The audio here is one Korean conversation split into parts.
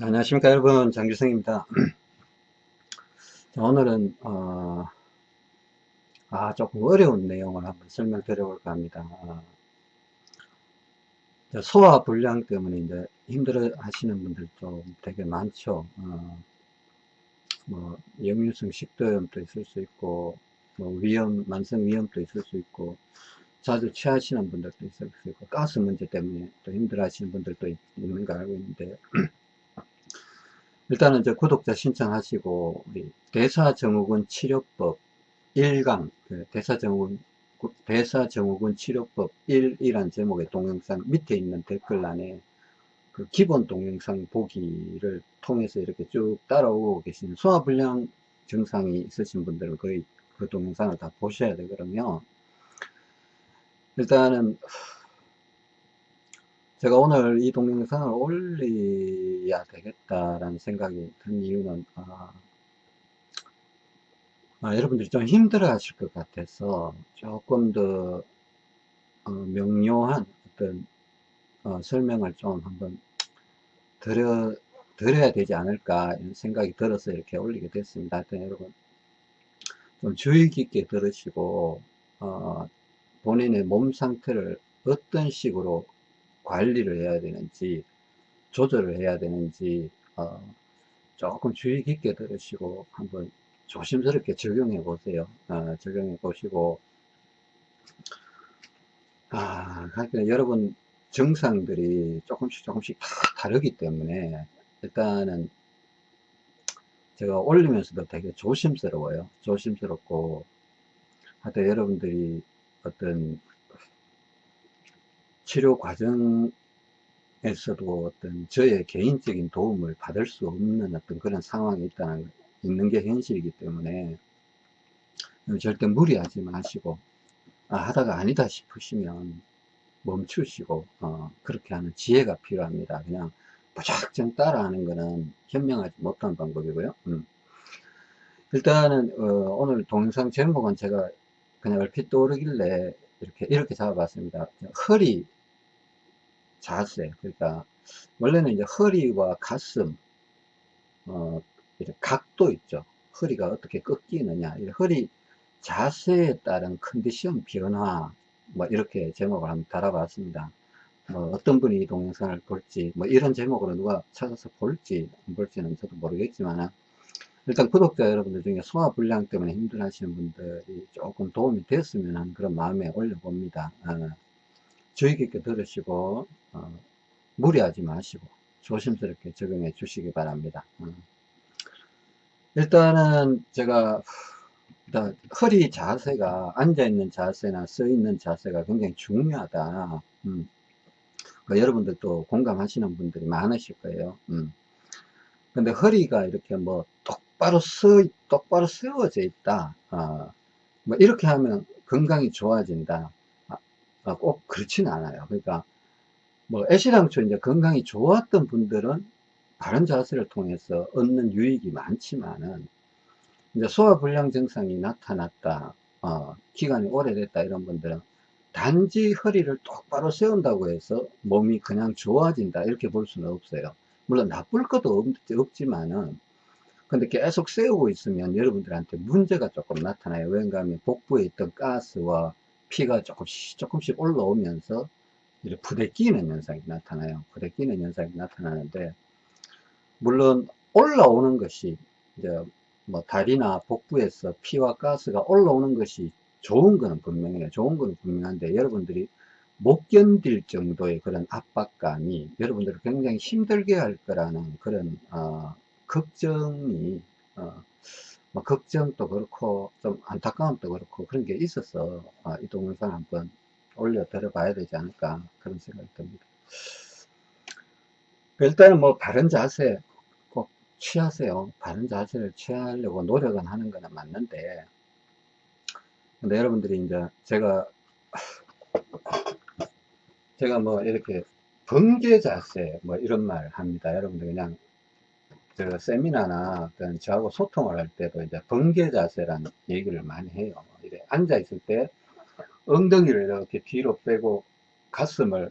안녕하십니까 여러분. 장규성입니다. 오늘은 어, 아 조금 어려운 내용을 한번 설명드려 볼까 합니다. 어, 소화 불량 때문에 이제 힘들어 하시는 분들도 되게 많죠. 어, 뭐 역류성 식도염도 있을 수 있고 뭐 위염 만성 위염도 있을 수 있고 자주 취하시는 분들도 있을 수 있고 가스 문제 때문에 또 힘들어 하시는 분들도 있는 거 알고 있는데 일단은 이제 구독자 신청하시고 우리 대사증후군 치료법 1강 그 대사증후군 대사증후군 치료법 1이란 제목의 동영상 밑에 있는 댓글란에 그 기본 동영상 보기를 통해서 이렇게 쭉 따라오고 계신 소화불량 증상이 있으신 분들은 거의 그 동영상을 다 보셔야 되거든요. 일단은 제가 오늘 이 동영상을 올려야 되겠다라는 생각이 든 이유는 아, 아, 여러분들이 좀 힘들어 하실 것 같아서 조금 더 어, 명료한 어떤 어, 설명을 좀 한번 드려, 드려야 되지 않을까 이런 생각이 들어서 이렇게 올리게 됐습니다. 하여튼 여러분 좀 주의 깊게 들으시고 어, 본인의 몸 상태를 어떤 식으로 관리를 해야 되는지 조절을 해야 되는지 어, 조금 주의 깊게 들으시고 한번 조심스럽게 적용해 보세요. 어, 적용해 보시고. 아 그러니까 여러분 증상들이 조금씩 조금씩 다 다르기 때문에 일단은 제가 올리면서도 되게 조심스러워요. 조심스럽고. 하여튼 여러분들이 어떤 치료 과정에서도 어떤 저의 개인적인 도움을 받을 수 없는 어떤 그런 상황이 있다는 있는 게 현실이기 때문에 절대 무리하지 마시고 아, 하다가 아니다 싶으시면 멈추시고 어, 그렇게 하는 지혜가 필요합니다. 그냥 무작정 따라하는 것은 현명하지 못한 방법이고요. 음. 일단은 어, 오늘 동영상 제목은 제가 그냥 얼핏 떠오르길래 이렇게 이렇게 잡아봤습니다. 허리 자세 그러니까 원래는 이제 허리와 가슴 어 각도 있죠. 허리가 어떻게 꺾이느냐 허리 자세에 따른 컨디션 변화 뭐 이렇게 제목을 한번 달아봤습니다. 뭐 어떤 분이 이 동영상을 볼지 뭐 이런 제목으로 누가 찾아서 볼지 안 볼지는 저도 모르겠지만 일단 구독자 여러분들 중에 소화불량 때문에 힘들어 하시는 분들이 조금 도움이 됐으면 하는 그런 마음에 올려봅니다. 어, 주의 깊게 들으시고 어, 무리하지 마시고 조심스럽게 적용해 주시기 바랍니다. 어. 일단은 제가 허리 자세가 앉아있는 자세나 서있는 자세가 굉장히 중요하다. 음. 그 여러분들도 공감하시는 분들이 많으실 거예요. 음. 근데 허리가 이렇게 뭐 똑 바로 서, 똑바로 세워져 있다. 어, 뭐 이렇게 하면 건강이 좋아진다. 아, 아, 꼭 그렇지는 않아요. 그러니까 뭐 애시당초 이제 건강이 좋았던 분들은 바른 자세를 통해서 얻는 유익이 많지만은 이제 소화불량 증상이 나타났다. 어, 기간이 오래됐다 이런 분들은 단지 허리를 똑바로 세운다고 해서 몸이 그냥 좋아진다 이렇게 볼 수는 없어요 물론 나쁠 것도 없, 없지만은 근데 계속 세우고 있으면 여러분들한테 문제가 조금 나타나요. 왜냐 하면 복부에 있던 가스와 피가 조금씩 조금씩 올라오면서 이렇게 부대끼는 현상이 나타나요. 부대끼는 현상이 나타나는데 물론 올라오는 것이 이제 뭐 다리나 복부에서 피와 가스가 올라오는 것이 좋은 거는 분명해요. 좋은 거는 분명한데 여러분들이 못 견딜 정도의 그런 압박감이 여러분들을 굉장히 힘들게 할 거라는 그런 어, 걱정이 어, 뭐 걱정도 그렇고 좀 안타까움도 그렇고 그런 게 있어서 어, 이 동영상 한번 올려 드려 봐야 되지 않을까 그런 생각이 듭니다. 일단은 뭐 바른 자세 꼭 취하세요. 바른 자세를 취하려고 노력은 하는 거는 맞는데 근데 여러분들이 이제 제가 제가 뭐 이렇게 번개 자세 뭐 이런 말 합니다. 여러분들 그냥 그 세미나나 어떤 저하고 소통을 할 때도 이제 번개 자세라는 얘기를 많이 해요. 이래 앉아 있을 때 엉덩이를 이렇게 뒤로 빼고 가슴을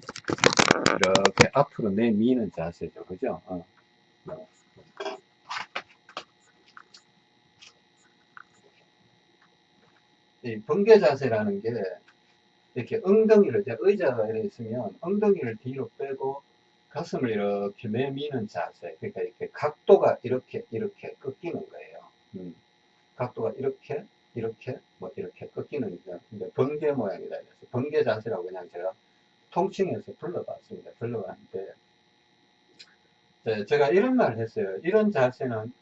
이렇게 앞으로 내미는 자세죠. 그죠? 어. 이 번개 자세라는 게 이렇게 엉덩이를 이제 의자가 이렇게 있으면 엉덩이를 뒤로 빼고 가슴을 이렇게 내미는 자세 그러니까 이렇게 각도가 이렇게 이렇게 꺾이는 거예요. 음. 각도가 이렇게 이렇게 뭐 이렇게 꺾이는 게 번개 모양이다 그래서 번개 자세라고 그냥 제가 통칭해서 불러봤습니다. 불러봤는데 네, 제가 이런 말을 했어요. 이런 자세는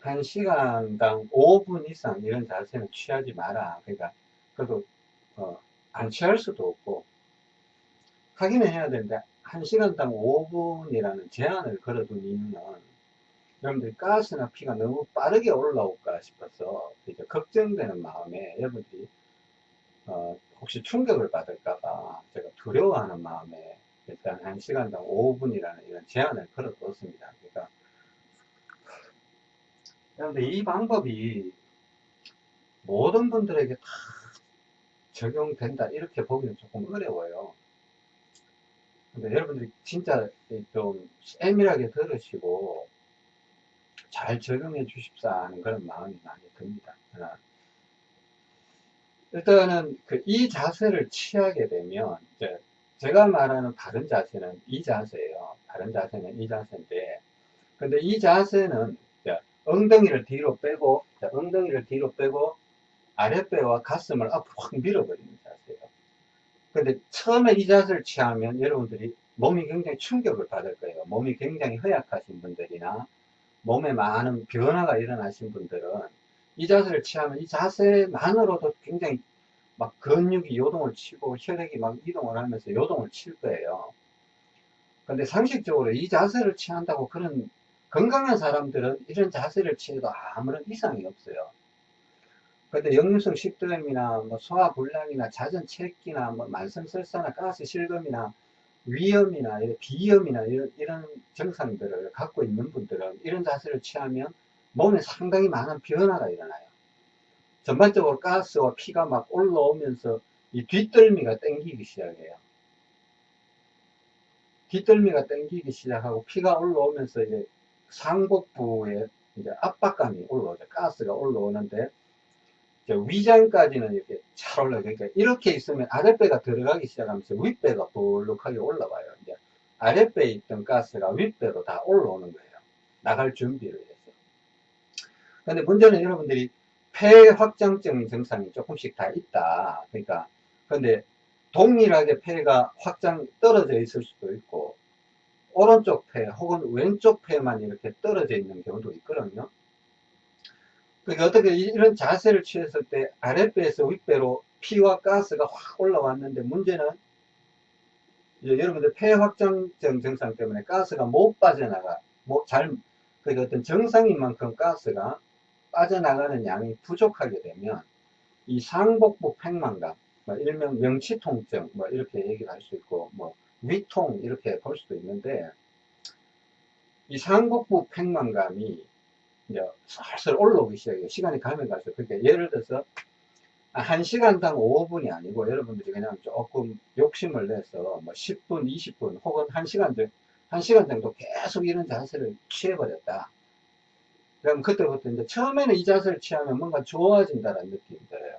한 시간당 5분 이상 이런 자세는 취하지 마라. 그러니까 그래도 어, 안 취할 수도 없고. 하기는 해야 되는데 1시간당 5분이라는 제한을 걸어둔 이유는 여러분들이 가스나 피가 너무 빠르게 올라올까 싶어서 이제 걱정되는 마음에 여러분들이 어, 혹시 충격을 받을까봐 제가 두려워하는 마음에 일단 1시간당 5분이라는 이런 제한을 걸어뒀습니다. 그러니까 여러분들 이 방법이 모든 분들에게 다 적용된다 이렇게 보기는 조금 어려워요. 근데 여러분들이 진짜 좀 세밀하게 들으시고 잘 적용해 주십사 하는 그런 마음이 많이 듭니다. 하나. 일단은 그 이 자세를 취하게 되면 이제 제가 말하는 다른 자세는 이 자세예요. 다른 자세는 이 자세인데 근데 이 자세는 엉덩이를 뒤로 빼고 엉덩이를 뒤로 빼고 아랫배와 가슴을 앞으로 확 자세예요. 근데 처음에 이 자세를 취하면 여러분들이 몸이 굉장히 충격을 받을 거예요. 몸이 굉장히 허약하신 분들이나 몸에 많은 변화가 일어나신 분들은 이 자세를 취하면 이 자세만으로도 굉장히 막 근육이 요동을 치고 혈액이 막 이동을 하면서 요동을 칠 거예요. 근데 상식적으로 이 자세를 취한다고 그런 건강한 사람들은 이런 자세를 취해도 아무런 이상이 없어요. 근데 역류성 식도염이나 뭐 소화불량이나 잦은 체기나 뭐 만성설사나 가스 실금이나 위염이나 비염이나 이런, 이런 증상들을 갖고 있는 분들은 이런 자세를 취하면 몸에 상당히 많은 변화가 일어나요. 전반적으로 가스와 피가 막 올라오면서 이 뒷덜미가 땡기기 시작해요. 뒷덜미가 땡기기 시작하고 피가 올라오면서 이제 상복부에 이제 압박감이 올라오죠. 가스가 올라오는데 위장까지는 이렇게 잘 올라요. 그러니까 이렇게 있으면 아랫배가 들어가기 시작하면서 윗배가 볼록하게 올라와요. 이제 아랫배에 있던 가스가 윗배로 다 올라오는 거예요. 나갈 준비를 해서. 근데 문제는 여러분들이 폐 확장증 증상이 조금씩 다 있다. 그러니까 근데 동일하게 폐가 확장 떨어져 있을 수도 있고 오른쪽 폐 혹은 왼쪽 폐만 이렇게 떨어져 있는 경우도 있거든요. 그러니까 어떻게 이런 자세를 취했을 때 아랫배에서 윗배로 피와 가스가 확 올라왔는데 문제는 이제 여러분들 폐 확장증 증상 때문에 가스가 못 빠져나가 뭐잘 그러니까 어떤 정상인 만큼 가스가 빠져나가는 양이 부족하게 되면 이 상복부 팽만감 뭐 일명 명치통증 뭐 이렇게 얘기를 할 수 있고 뭐 위통 이렇게 볼 수도 있는데 이 상복부 팽만감이 이제 슬슬 올라오기 시작해요. 시간이 가면 갈수록. 그러니까 예를 들어서 한 시간당 5분이 아니고 여러분들이 그냥 조금 욕심을 내서 뭐 10분, 20분 혹은 1시간 정도, 1시간 정도 계속 이런 자세를 취해버렸다. 그럼 그때부터 이제 처음에는 이 자세를 취하면 뭔가 좋아진다는 느낌이 들어요.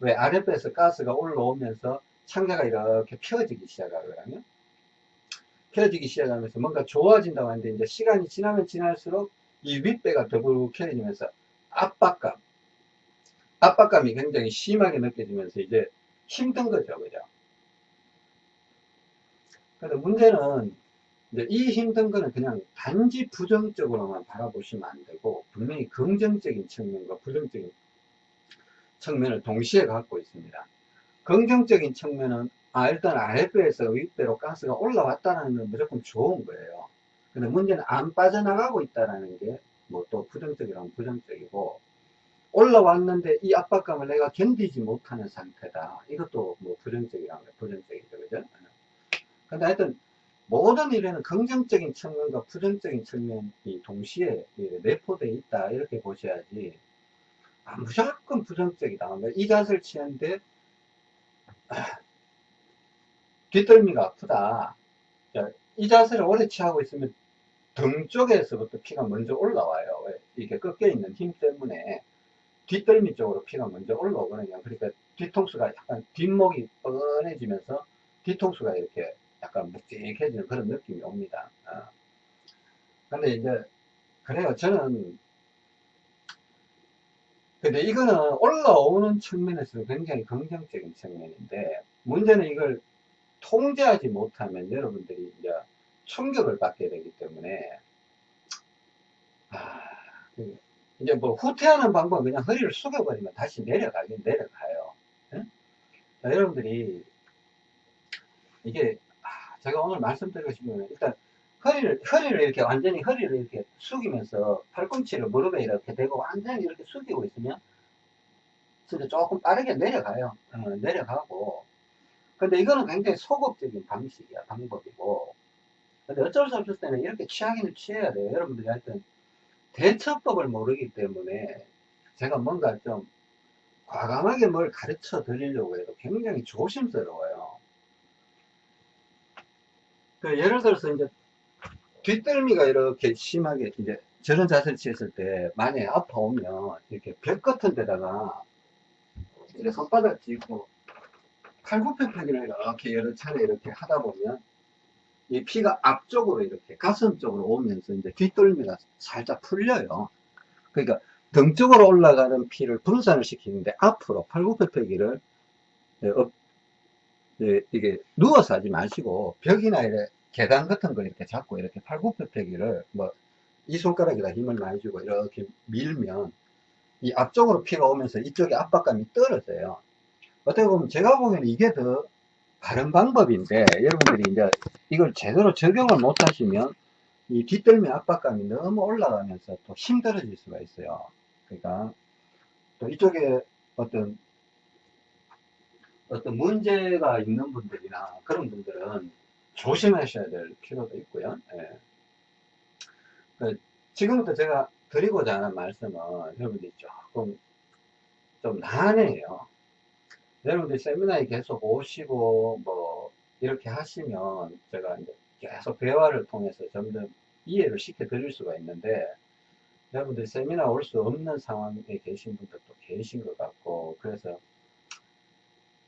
왜 아랫배에서 가스가 올라오면서 창자가 이렇게 펴지기 시작하거든요. 펴지기 시작하면서 뭔가 좋아진다고 하는데 이제 시간이 지나면 지날수록 이 윗배가 더부룩해지면서 압박감, 압박감이 굉장히 심하게 느껴지면서 이제 힘든 거죠. 그죠? 근데 문제는 이제 이 힘든 거는 그냥 단지 부정적으로만 바라보시면 안 되고 분명히 긍정적인 측면과 부정적인 측면을 동시에 갖고 있습니다. 긍정적인 측면은 아 일단 아랫배에서 윗배로 가스가 올라왔다는 건 무조건 좋은 거예요. 근데 문제는 안 빠져나가고 있다는 게뭐또 부정적이라면 부정적이고 올라왔는데 이 압박감을 내가 견디지 못하는 상태다. 이것도 뭐 부정적이라면 부정적이죠. 그죠? 근데 하여튼 모든 일에는 긍정적인 측면과 부정적인 측면이 동시에 내포되어 있다. 이렇게 보셔야지 아, 무조건 부정적이다. 이 자세를 취하는데 뒷덜미가 아프다. 이 자세를 오래 취하고 있으면 등 쪽에서부터 피가 먼저 올라와요. 왜? 이렇게 꺾여 있는 힘 때문에 뒷덜미 쪽으로 피가 먼저 올라오거든요. 그러니까 뒤통수가 약간 뒷목이 뻔해지면서 뒤통수가 이렇게 약간 묵직해지는 그런 느낌이 옵니다. 어. 근데 이제 그래요. 저는 근데 이거는 올라오는 측면에서 굉장히 긍정적인 측면인데 문제는 이걸 통제하지 못하면 여러분들이 이제 충격을 받게 되기 때문에 아, 그 이제 뭐 후퇴하는 방법은 그냥 허리를 숙여버리면 다시 내려가긴 내려가요. 예? 자, 여러분들이 이게 아, 제가 오늘 말씀드리고 싶은 건 일단 허리를 허리를 이렇게 완전히 허리를 이렇게 숙이면서 팔꿈치를 무릎에 이렇게 대고 완전히 이렇게 숙이고 있으면 진짜 조금 빠르게 내려가요. 어, 내려가고 근데 이거는 굉장히 소극적인 방식이야 방법이고 근데 어쩔 수 없을 때는 이렇게 취하기는 취해야 돼요. 여러분들이 하여튼 대처법을 모르기 때문에 제가 뭔가 좀 과감하게 뭘 가르쳐 드리려고 해도 굉장히 조심스러워요. 그 예를 들어서 이제 뒷덜미가 이렇게 심하게 이제 저런 자세를 취했을 때 만약에 아파오면 이렇게 벽 같은 데다가 이렇게 손바닥 쥐고 팔굽혀펴기를 이렇게 여러 차례 이렇게 하다 보면 이 피가 앞쪽으로 이렇게 가슴 쪽으로 오면서 이제 뒷덜미가 살짝 풀려요. 그러니까 등 쪽으로 올라가는 피를 분산을 시키는데 앞으로 팔굽혀펴기를 예, 이게 누워서 하지 마시고 벽이나 이래 계단 같은 걸 이렇게 잡고 이렇게 팔굽혀펴기를 뭐 이 손가락에다 힘을 많이 주고 이렇게 밀면 이 앞쪽으로 피가 오면서 이쪽에 압박감이 떨어져요. 어떻게 보면 제가 보기에는 이게 더 바른 방법인데 여러분들이 이제 이걸 제대로 적용을 못 하시면 이 뒷덜미 압박감이 너무 올라가면서 또 힘들어질 수가 있어요. 그러니까 또 이쪽에 어떤 어떤 문제가 있는 분들이나 그런 분들은 조심하셔야 될 필요도 있고요. 예. 그 지금부터 제가 드리고자 하는 말씀은 여러분들이 조금 좀 난해해요. 여러분들 세미나에 계속 오시고 뭐 이렇게 하시면 제가 이제 계속 대화를 통해서 점점 이해를 시켜 드릴 수가 있는데 여러분들 세미나 올 수 없는 상황에 계신 분들도 계신 것 같고 그래서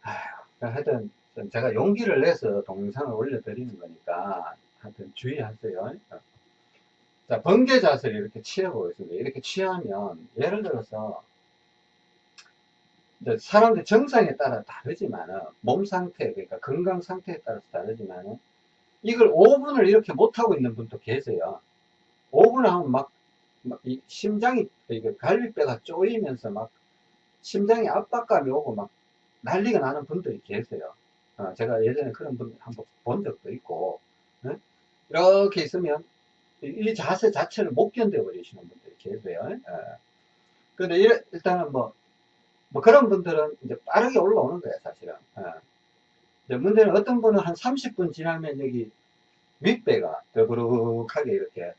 아휴, 하여튼 제가 용기를 내서 동영상을 올려드리는 거니까 하여튼 주의하세요. 자, 번개 자세를 이렇게 취해보겠습니다. 이렇게 취하면 예를 들어서 사람들 정상에 따라 다르지만은 몸 상태 그러니까 건강 상태에 따라서 다르지만은 이걸 5분을 이렇게 못하고 있는 분도 계세요 5분을 하면 막, 막이 심장이 갈비뼈가 쪼이면서 막 심장에 압박감이 오고 막 난리가 나는 분들이 계세요 어, 제가 예전에 그런 분 한번 본 적도 있고 네? 이렇게 있으면 이 자세 자체를 못 견뎌 버리시는 분들이 계세요 어. 근데 일단은 뭐 뭐 그런 분들은 이제 빠르게 올라오는 거예요, 사실은. 예. 문제는 어떤 분은 한 30분 지나면 여기 윗배가 더부룩하게 이렇게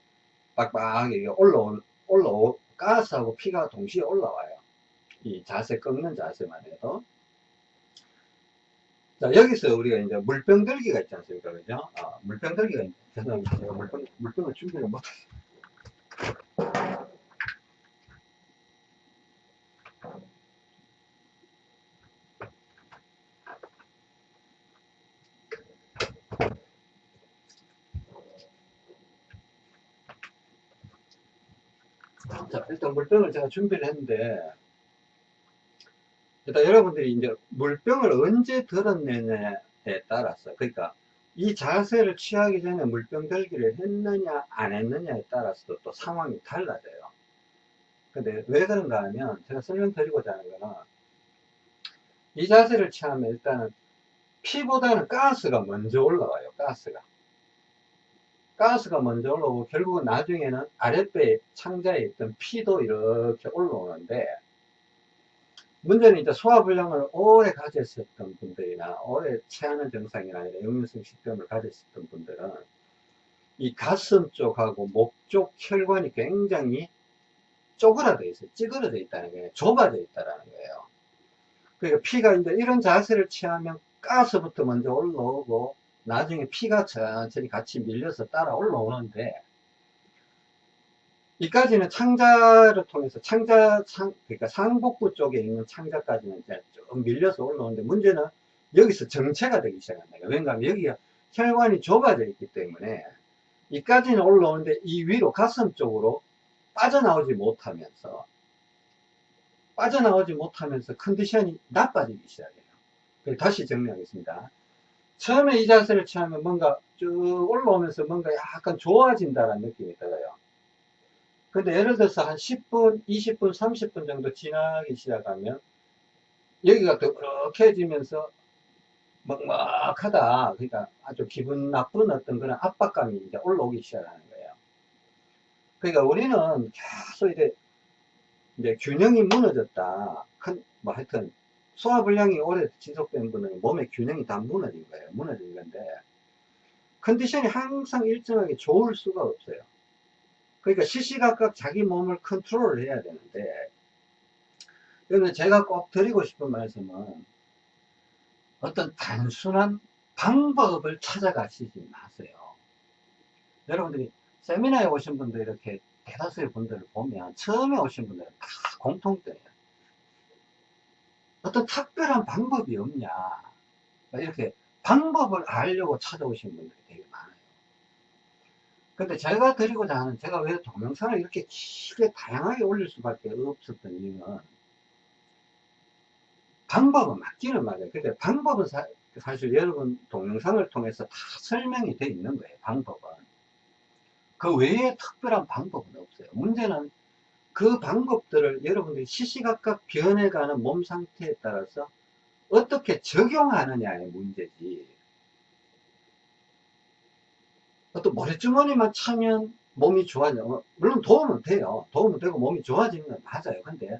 빡빡하게 올라오, 올라오, 가스하고 피가 동시에 올라와요. 이 자세 꺾는 자세만 해도. 자, 여기서 우리가 이제 물병 들기가 있지 않습니까? 그죠? 아, 물병 들기가, 죄송합니다. 제가 물병, 물병을 준비를 못했어요. 자, 일단 물병을 제가 준비를 했는데, 일단 여러분들이 이제 물병을 언제 들었느냐에 따라서, 그러니까 이 자세를 취하기 전에 물병 들기를 했느냐, 안 했느냐에 따라서도 또 상황이 달라져요. 근데 왜 그런가 하면, 제가 설명드리고자 하는 거는, 이 자세를 취하면 일단은 피보다는 가스가 먼저 올라와요, 가스가. 가스가 먼저 올라오고 결국은 나중에는 아랫배 창자에 있던 피도 이렇게 올라오는데 문제는 이제 소화불량을 오래 가졌었던 분들이나 오래 체하는 증상이나 역류성 식도염을 가졌었던 분들은 이 가슴 쪽하고 목 쪽 혈관이 굉장히 쪼그라져 있어요. 찌그러져 있다는 거예요. 좁아져 있다는 거예요. 그러니까 피가 이제 이런 자세를 취하면 가스부터 먼저 올라오고 나중에 피가 천천히 같이 밀려서 따라 올라오는데 이까지는 창자를 통해서 창자 상 그러니까 상복부 쪽에 있는 창자까지는 이제 좀 밀려서 올라오는데 문제는 여기서 정체가 되기 시작한다. 왜냐하면 여기가 혈관이 좁아져 있기 때문에 이까지는 올라오는데 이 위로 가슴 쪽으로 빠져나오지 못하면서 빠져나오지 못하면서 컨디션이 나빠지기 시작해요. 다시 정리하겠습니다. 처음에 이 자세를 취하면 뭔가 쭉 올라오면서 뭔가 약간 좋아진다는 느낌이 들어요. 근데 예를 들어서 한 10분, 20분, 30분 정도 지나기 시작하면 여기가 더그럭해지면서 먹먹하다. 그러니까 아주 기분 나쁜 어떤 그런 압박감이 이제 올라오기 시작하는 거예요. 그러니까 우리는 계속 이제, 이제 균형이 무너졌다. 큰, 뭐 하여튼 소화불량이 오래 지속된 분은 몸의 균형이 다 무너진 거예요. 무너진 건데 컨디션이 항상 일정하게 좋을 수가 없어요. 그러니까 시시각각 자기 몸을 컨트롤 해야 되는데 그러면 제가 꼭 드리고 싶은 말씀은 어떤 단순한 방법을 찾아가시지 마세요. 여러분들이 세미나에 오신 분들 이렇게 대다수의 분들을 보면 처음에 오신 분들은 다 공통점이에요. 어떤 특별한 방법이 없냐. 이렇게 방법을 알려고 찾아오신 분들이 되게 많아요. 근데 제가 드리고자 하는, 제가 왜 동영상을 이렇게 길게 다양하게 올릴 수밖에 없었던 이유는 방법은 맞기는 맞아요. 근데 방법은 사, 실 여러분 동영상을 통해서 다 설명이 되어 있는 거예요. 방법은. 그 외에 특별한 방법은 없어요. 문제는 그 방법들을 여러분들이 시시각각 변해가는 몸 상태에 따라서 어떻게 적용하느냐의 문제지. 어떤 모래주머니만 차면 몸이 좋아져. 어, 물론 도움은 돼요. 도움은 되고 몸이 좋아지는 건 맞아요. 근데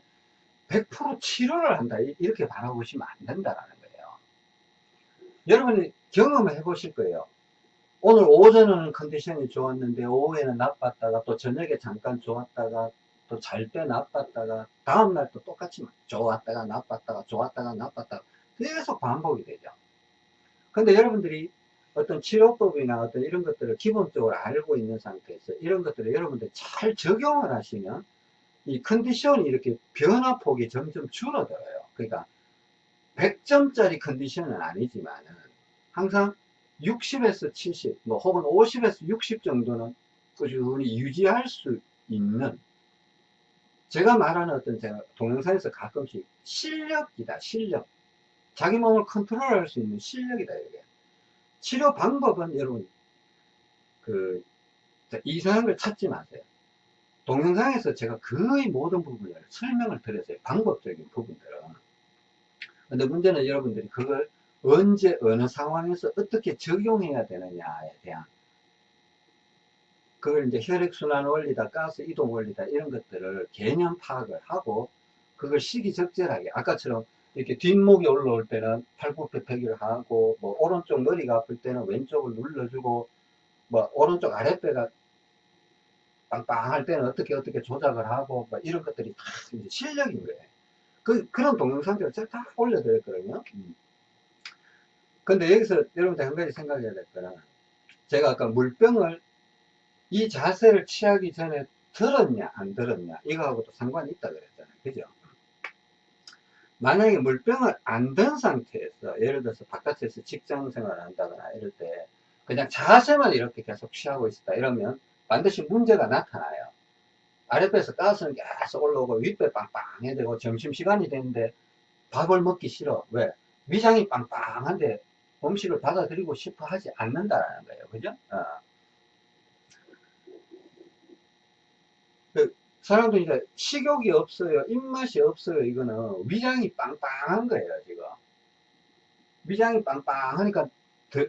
100% 치료를 한다. 이렇게 바라보시면 안 된다라는 거예요. 여러분이 경험해 보실 거예요. 오늘 오전에는 컨디션이 좋았는데 오후에는 나빴다가 또 저녁에 잠깐 좋았다가 또 잘 때 나빴다가 다음날 또 똑같이 좋았다가 나빴다가 좋았다가 나빴다가 계속 반복이 되죠. 근데 여러분들이 어떤 치료법이나 어떤 이런 것들을 기본적으로 알고 있는 상태에서 이런 것들을 여러분들 잘 적용을 하시면 이 컨디션이 이렇게 변화폭이 점점 줄어들어요. 그러니까 100점짜리 컨디션은 아니지만은 항상 60에서 70, 뭐 혹은 50에서 60 정도는 꾸준히 유지할 수 있는 제가 말하는 어떤 제가 동영상에서 가끔씩 실력이다, 실력. 자기 몸을 컨트롤할 수 있는 실력이다, 이게. 치료 방법은 여러분, 그, 이상한 걸 찾지 마세요. 동영상에서 제가 거의 모든 부분을 설명을 드렸어요. 방법적인 부분들은. 근데 문제는 여러분들이 그걸 언제, 어느 상황에서 어떻게 적용해야 되느냐에 대한 그걸 이제 혈액순환 원리다, 가스 이동 원리다, 이런 것들을 개념 파악을 하고, 그걸 시기적절하게, 아까처럼 이렇게 뒷목이 올라올 때는 팔굽혀펴기를 하고, 뭐, 오른쪽 머리가 아플 때는 왼쪽을 눌러주고, 뭐, 오른쪽 아랫배가 빵빵할 때는 어떻게 어떻게 조작을 하고, 뭐 이런 것들이 다 이제 실력인 거예요. 그, 그런 동영상들을 제가 다 올려드렸거든요. 음. 근데 여기서 여러분들 한 가지 생각해야 될 거는, 제가 아까 물병을 이 자세를 취하기 전에 들었냐 안 들었냐 이거하고도 상관이 있다 그랬잖아요 그죠 만약에 물병을 안 든 상태에서 예를 들어서 바깥에서 직장 생활을 한다거나 이럴 때 그냥 자세만 이렇게 계속 취하고 있다 이러면 반드시 문제가 나타나요 아랫배에서 가스는 계속 올라오고 윗배 빵빵해야 되고 점심시간이 되는데 밥을 먹기 싫어 왜? 위장이 빵빵한데 음식을 받아들이고 싶어 하지 않는다라는 거예요 그죠? 어. 사람들이 이제 식욕이 없어요 입맛이 없어요 이거는. 위장이 빵빵한 거예요 지금. 위장이 빵빵하니까 더,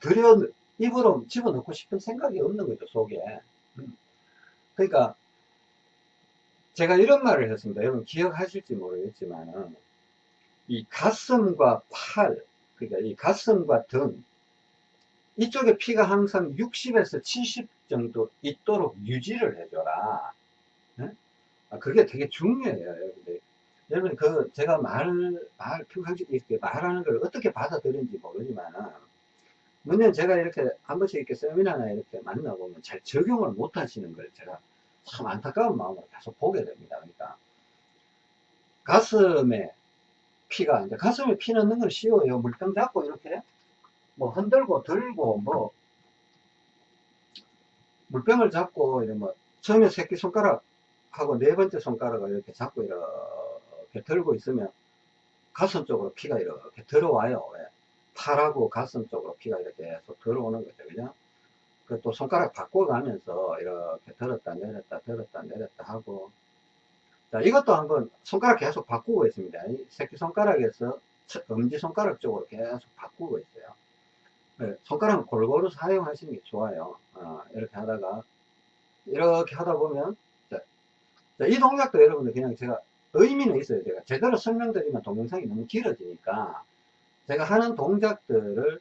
들여 입으로 집어넣고 싶은 생각이 없는 거죠 속에. 음. 그러니까 제가 이런 말을 했습니다. 여러분 기억하실지 모르겠지만 이 가슴과 팔 그러니까 이 가슴과 등 이쪽에 피가 항상 60에서 70 정도 있도록 유지를 해줘라. 네? 그게 되게 중요해요. 여러분, 그, 제가 말, 말, 평상시 이렇게 말하는 걸 어떻게 받아들인지 모르지만은, 문제는 제가 이렇게 한 번씩 이렇게 세미나나 이렇게 만나보면 잘 적용을 못 하시는 걸 제가 참 안타까운 마음으로 계속 보게 됩니다. 그러니까 가슴에 피가 이제 가슴에 피 넣는 건 쉬워요. 물병 잡고 이렇게 뭐 흔들고 들고 뭐 물병을 잡고 이제 뭐 처음에 새끼 손가락 하고 네 번째 손가락을 이렇게 잡고 이렇게 들고 있으면 가슴 쪽으로 피가 이렇게 들어와요. 왜? 팔하고 가슴 쪽으로 피가 이렇게 계속 들어오는 거죠. 그죠? 그또 손가락 바꿔가면서 이렇게 들었다 내렸다 들었다 내렸다 하고 자 이것도 한번 손가락 계속 바꾸고 있습니다. 이 새끼 손가락에서 엄지 손가락 쪽으로 계속 바꾸고 있어요. 네, 손가락은 골고루 사용하시는 게 좋아요. 어, 이렇게 하다가 이렇게 하다 보면 자, 자, 이 동작도 여러분들 그냥 제가 의미는 있어요. 제가 제대로 설명드리면 동영상이 너무 길어지니까 제가 하는 동작들을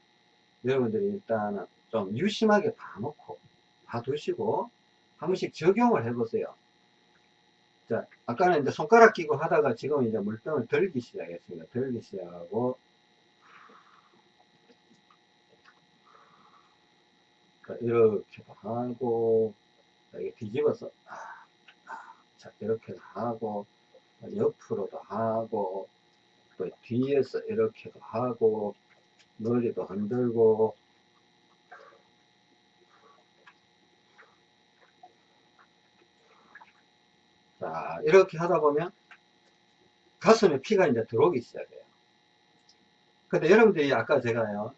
여러분들이 일단은 좀 유심하게 봐놓고 봐두시고 한 번씩 적용을 해보세요. 자, 아까는 이제 손가락 끼고 하다가 지금 이제 물병을 들기 시작했습니다. 들기 시작하고 이렇게도 하고 이게 뒤집어서 아, 아, 자 이렇게도 하고 옆으로도 하고 또 뒤에서 이렇게도 하고 머리도 흔들고. 자 이렇게 하다 보면 가슴에 피가 이제 들어오기 시작해요. 근데 여러분들이 아까 제가요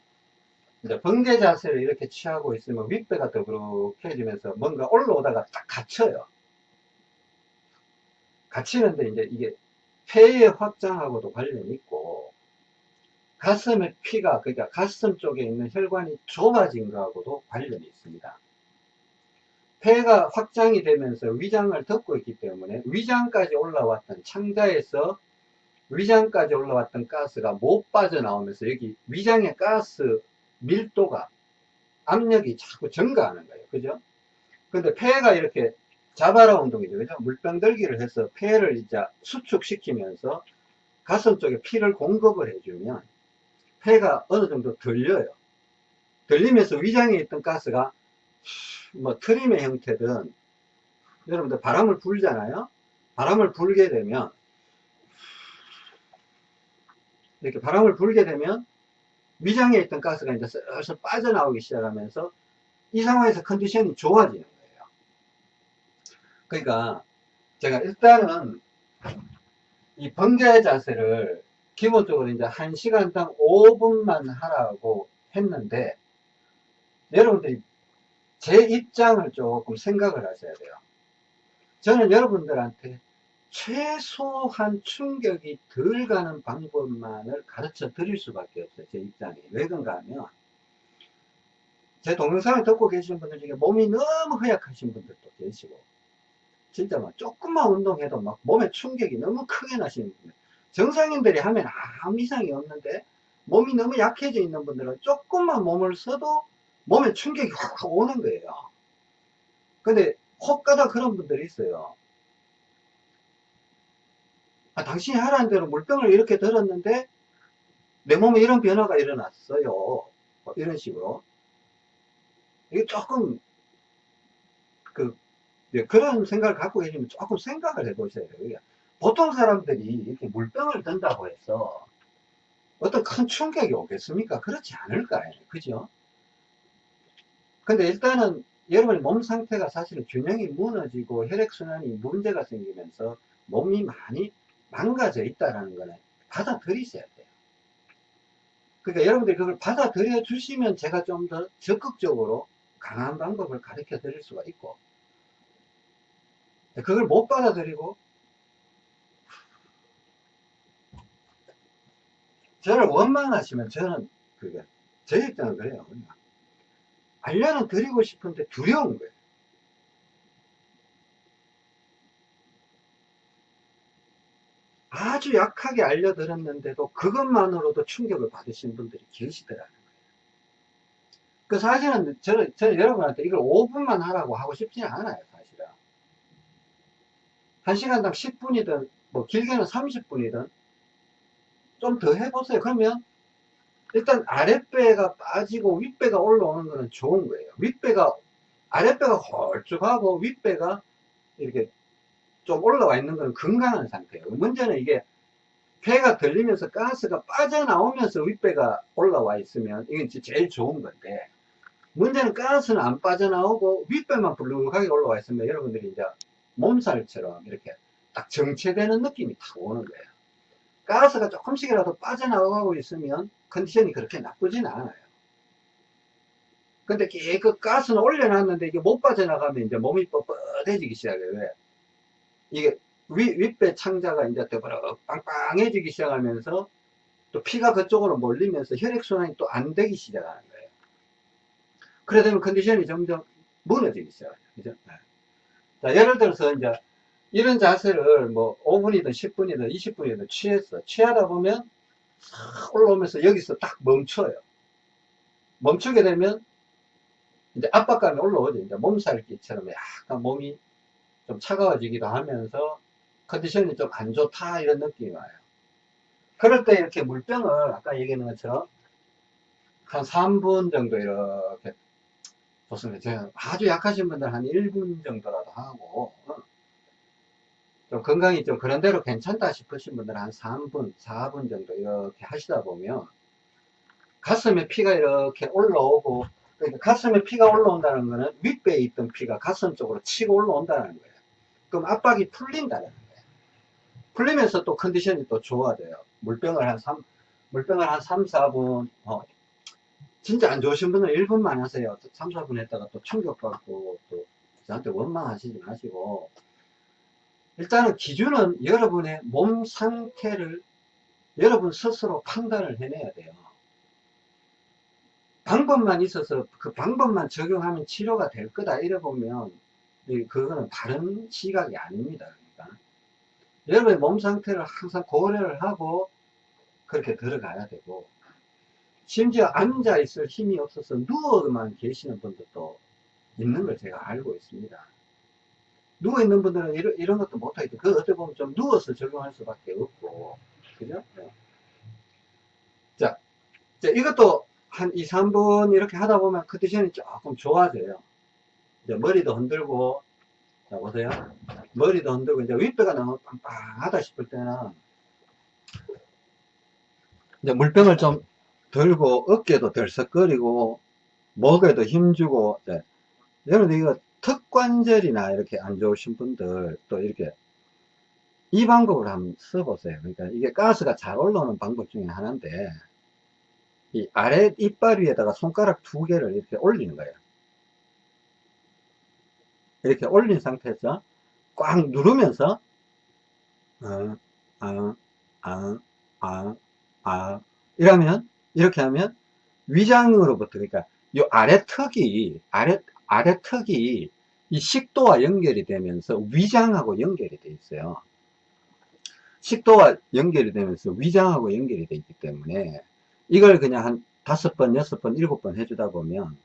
이제 번개 자세를 이렇게 취하고 있으면 윗배가 더그룩해지면서 뭔가 올라오다가 딱 갇혀요 갇히는데 이제 이게 폐의 확장하고도 관련이 있고 가슴의 피가 그러니까 가슴 쪽에 있는 혈관이 좁아진 거하고도 관련이 있습니다. 폐가 확장이 되면서 위장을 덮고 있기 때문에 위장까지 올라왔던 창자에서 위장까지 올라왔던 가스가 못 빠져나오면서 여기 위장의 가스 밀도가 압력이 자꾸 증가하는 거예요. 그죠? 근데 폐가 이렇게 자바라 운동이죠. 그죠? 물병 들기를 해서 폐를 이제 수축시키면서 가슴 쪽에 피를 공급을 해주면 폐가 어느 정도 들려요. 들리면서 위장에 있던 가스가 뭐 트림의 형태든 여러분들 바람을 불잖아요. 바람을 불게 되면 이렇게 바람을 불게 되면 위장에 있던 가스가 이제 슬슬 빠져나오기 시작하면서 이 상황에서 컨디션이 좋아지는 거예요. 그러니까 제가 일단은 이 번개 자세를 기본적으로 이제 1시간당 5분만 하라고 했는데 여러분들이 제 입장을 조금 생각을 하셔야 돼요. 저는 여러분들한테 최소한 충격이 덜 가는 방법만을 가르쳐 드릴 수밖에 없어요. 제 입장이. 왜 그런가 하면 제 동영상을 듣고 계시는 분들 중에 몸이 너무 허약하신 분들도 계시고 진짜 막 조금만 운동해도 막 몸에 충격이 너무 크게 나시는 분들 정상인들이 하면 아무 이상이 없는데 몸이 너무 약해져 있는 분들은 조금만 몸을 써도 몸에 충격이 확 오는 거예요. 근데 혹가다 그런 분들이 있어요. 아, 당신이 하라는 대로 물병을 이렇게 들었는데 내 몸에 이런 변화가 일어났어요. 뭐 이런 식으로. 이게 조금 그 그런 생각을 갖고 계시면 조금 생각을 해 보셔야 돼요. 보통 사람들이 이렇게 물병을 든다고 해서 어떤 큰 충격이 오겠습니까? 그렇지 않을까요? 그죠? 근데 일단은 여러분의 몸 상태가 사실은 균형이 무너지고 혈액순환이 문제가 생기면서 몸이 많이 망가져 있다는 거는 받아들이셔야 돼요. 그러니까 여러분들이 그걸 받아들여 주시면 제가 좀 더 적극적으로 강한 방법을 가르쳐 드릴 수가 있고 그걸 못 받아들이고 저를 원망하시면 저는 그게 제 입장은 그래요. 알려는 드리고 싶은데 두려운 거예요. 아주 약하게 알려드렸는데도 그것만으로도 충격을 받으신 분들이 계시더라는 거예요. 그 사실은 저는, 저는 여러분한테 이걸 5분만 하라고 하고 싶지는 않아요, 사실은. 1시간당 10분이든, 뭐 길게는 30분이든, 좀 더 해보세요. 그러면 일단 아랫배가 빠지고 윗배가 올라오는 거는 좋은 거예요. 윗배가 아랫배가 홀쭉하고 윗배가 이렇게 좀 올라와 있는 건 건강한 상태예요. 문제는 이게 폐가 들리면서 가스가 빠져나오면서 윗배가 올라와 있으면 이건 제일 좋은 건데 문제는 가스는 안 빠져나오고 윗배만 불룩하게 올라와 있으면 여러분들이 이제 몸살처럼 이렇게 딱 정체되는 느낌이 탁 오는 거예요. 가스가 조금씩이라도 빠져나가고 있으면 컨디션이 그렇게 나쁘진 않아요. 근데 그 가스는 올려놨는데 이게 못 빠져나가면 이제 몸이 뻣뻣해지기 시작해요. 왜? 이게 위, 윗배 창자가 이제 더버럭 빵빵해지기 시작하면서 또 피가 그쪽으로 몰리면서 혈액순환이 또 안 되기 시작하는 거예요. 그래 되면 컨디션이 점점 무너지기 시작해요. 그죠? 네. 자, 예를 들어서 이제 이런 자세를 뭐 5분이든 10분이든 20분이든 취했어. 취하다 보면 싹 올라오면서 여기서 딱 멈춰요. 멈추게 되면 이제 압박감이 올라오죠. 이제 몸살기처럼 약간 몸이 좀 차가워지기도 하면서 컨디션이 좀 안 좋다 이런 느낌이 와요. 그럴 때 이렇게 물병을 아까 얘기했는 것처럼 한 3분 정도 이렇게 좋습니다. 아주 약하신 분들 한 1분 정도라도 하고 어. 좀 건강이 좀 그런 대로 괜찮다 싶으신 분들은 한 3분, 4분 정도 이렇게 하시다 보면 가슴에 피가 이렇게 올라오고 그러니까 가슴에 피가 올라온다는 거는 윗배에 있던 피가 가슴 쪽으로 치고 올라온다는 거예요. 그럼 압박이 풀린다는 거예요. 풀리면서 또 컨디션이 또 좋아져요. 물병을 한 3, 물병을 한 3, 4분, 어, 진짜 안 좋으신 분은 1분만 하세요. 3, 4분 했다가 또 충격받고 또 저한테 원망하시지 마시고 일단은 기준은 여러분의 몸 상태를 여러분 스스로 판단을 해내야 돼요. 방법만 있어서 그 방법만 적용하면 치료가 될 거다 이래 보면 그거는 다른 시각이 아닙니다. 그러니까 여러분의 몸 상태를 항상 고려를 하고 그렇게 들어가야 되고 심지어 앉아 있을 힘이 없어서 누워만 계시는 분들도 있는 걸 제가 알고 있습니다. 누워있는 분들은 이런, 이런 것도 못하겠죠. 그 어떻게 보면 좀 누워서 적용할 수밖에 없고. 그죠? 네. 자, 자, 이것도 한 2, 3분 이렇게 하다 보면 컨디션이 조금 좋아져요. 이제 머리도 흔들고, 자, 보세요. 머리도 흔들고, 이제 윗배가 너무 빵빵하다 싶을 때는, 이제 물병을 좀 들고, 어깨도 덜썩거리고, 목에도 힘주고, 네. 여러분들 이거 턱관절이나 이렇게 안 좋으신 분들 또 이렇게 이 방법을 한번 써보세요. 그러니까 이게 가스가 잘 올라오는 방법 중에 하나인데 이 아래 이빨 위에다가 손가락 두 개를 이렇게 올리는 거예요. 이렇게 올린 상태에서 꽉 누르면서 어, 어, 어, 어, 어, 이러면 이렇게 하면 위장으로부터 그러니까 이 아래 턱이 아래 아래 턱이 이 식도와 연결이 되면서 위장하고 연결이 돼 있어요. 식도와 연결이 되면서 위장하고 연결이 되어 있기 때문에 이걸 그냥 한 다섯 번, 여섯 번, 일곱 번 해주다 보면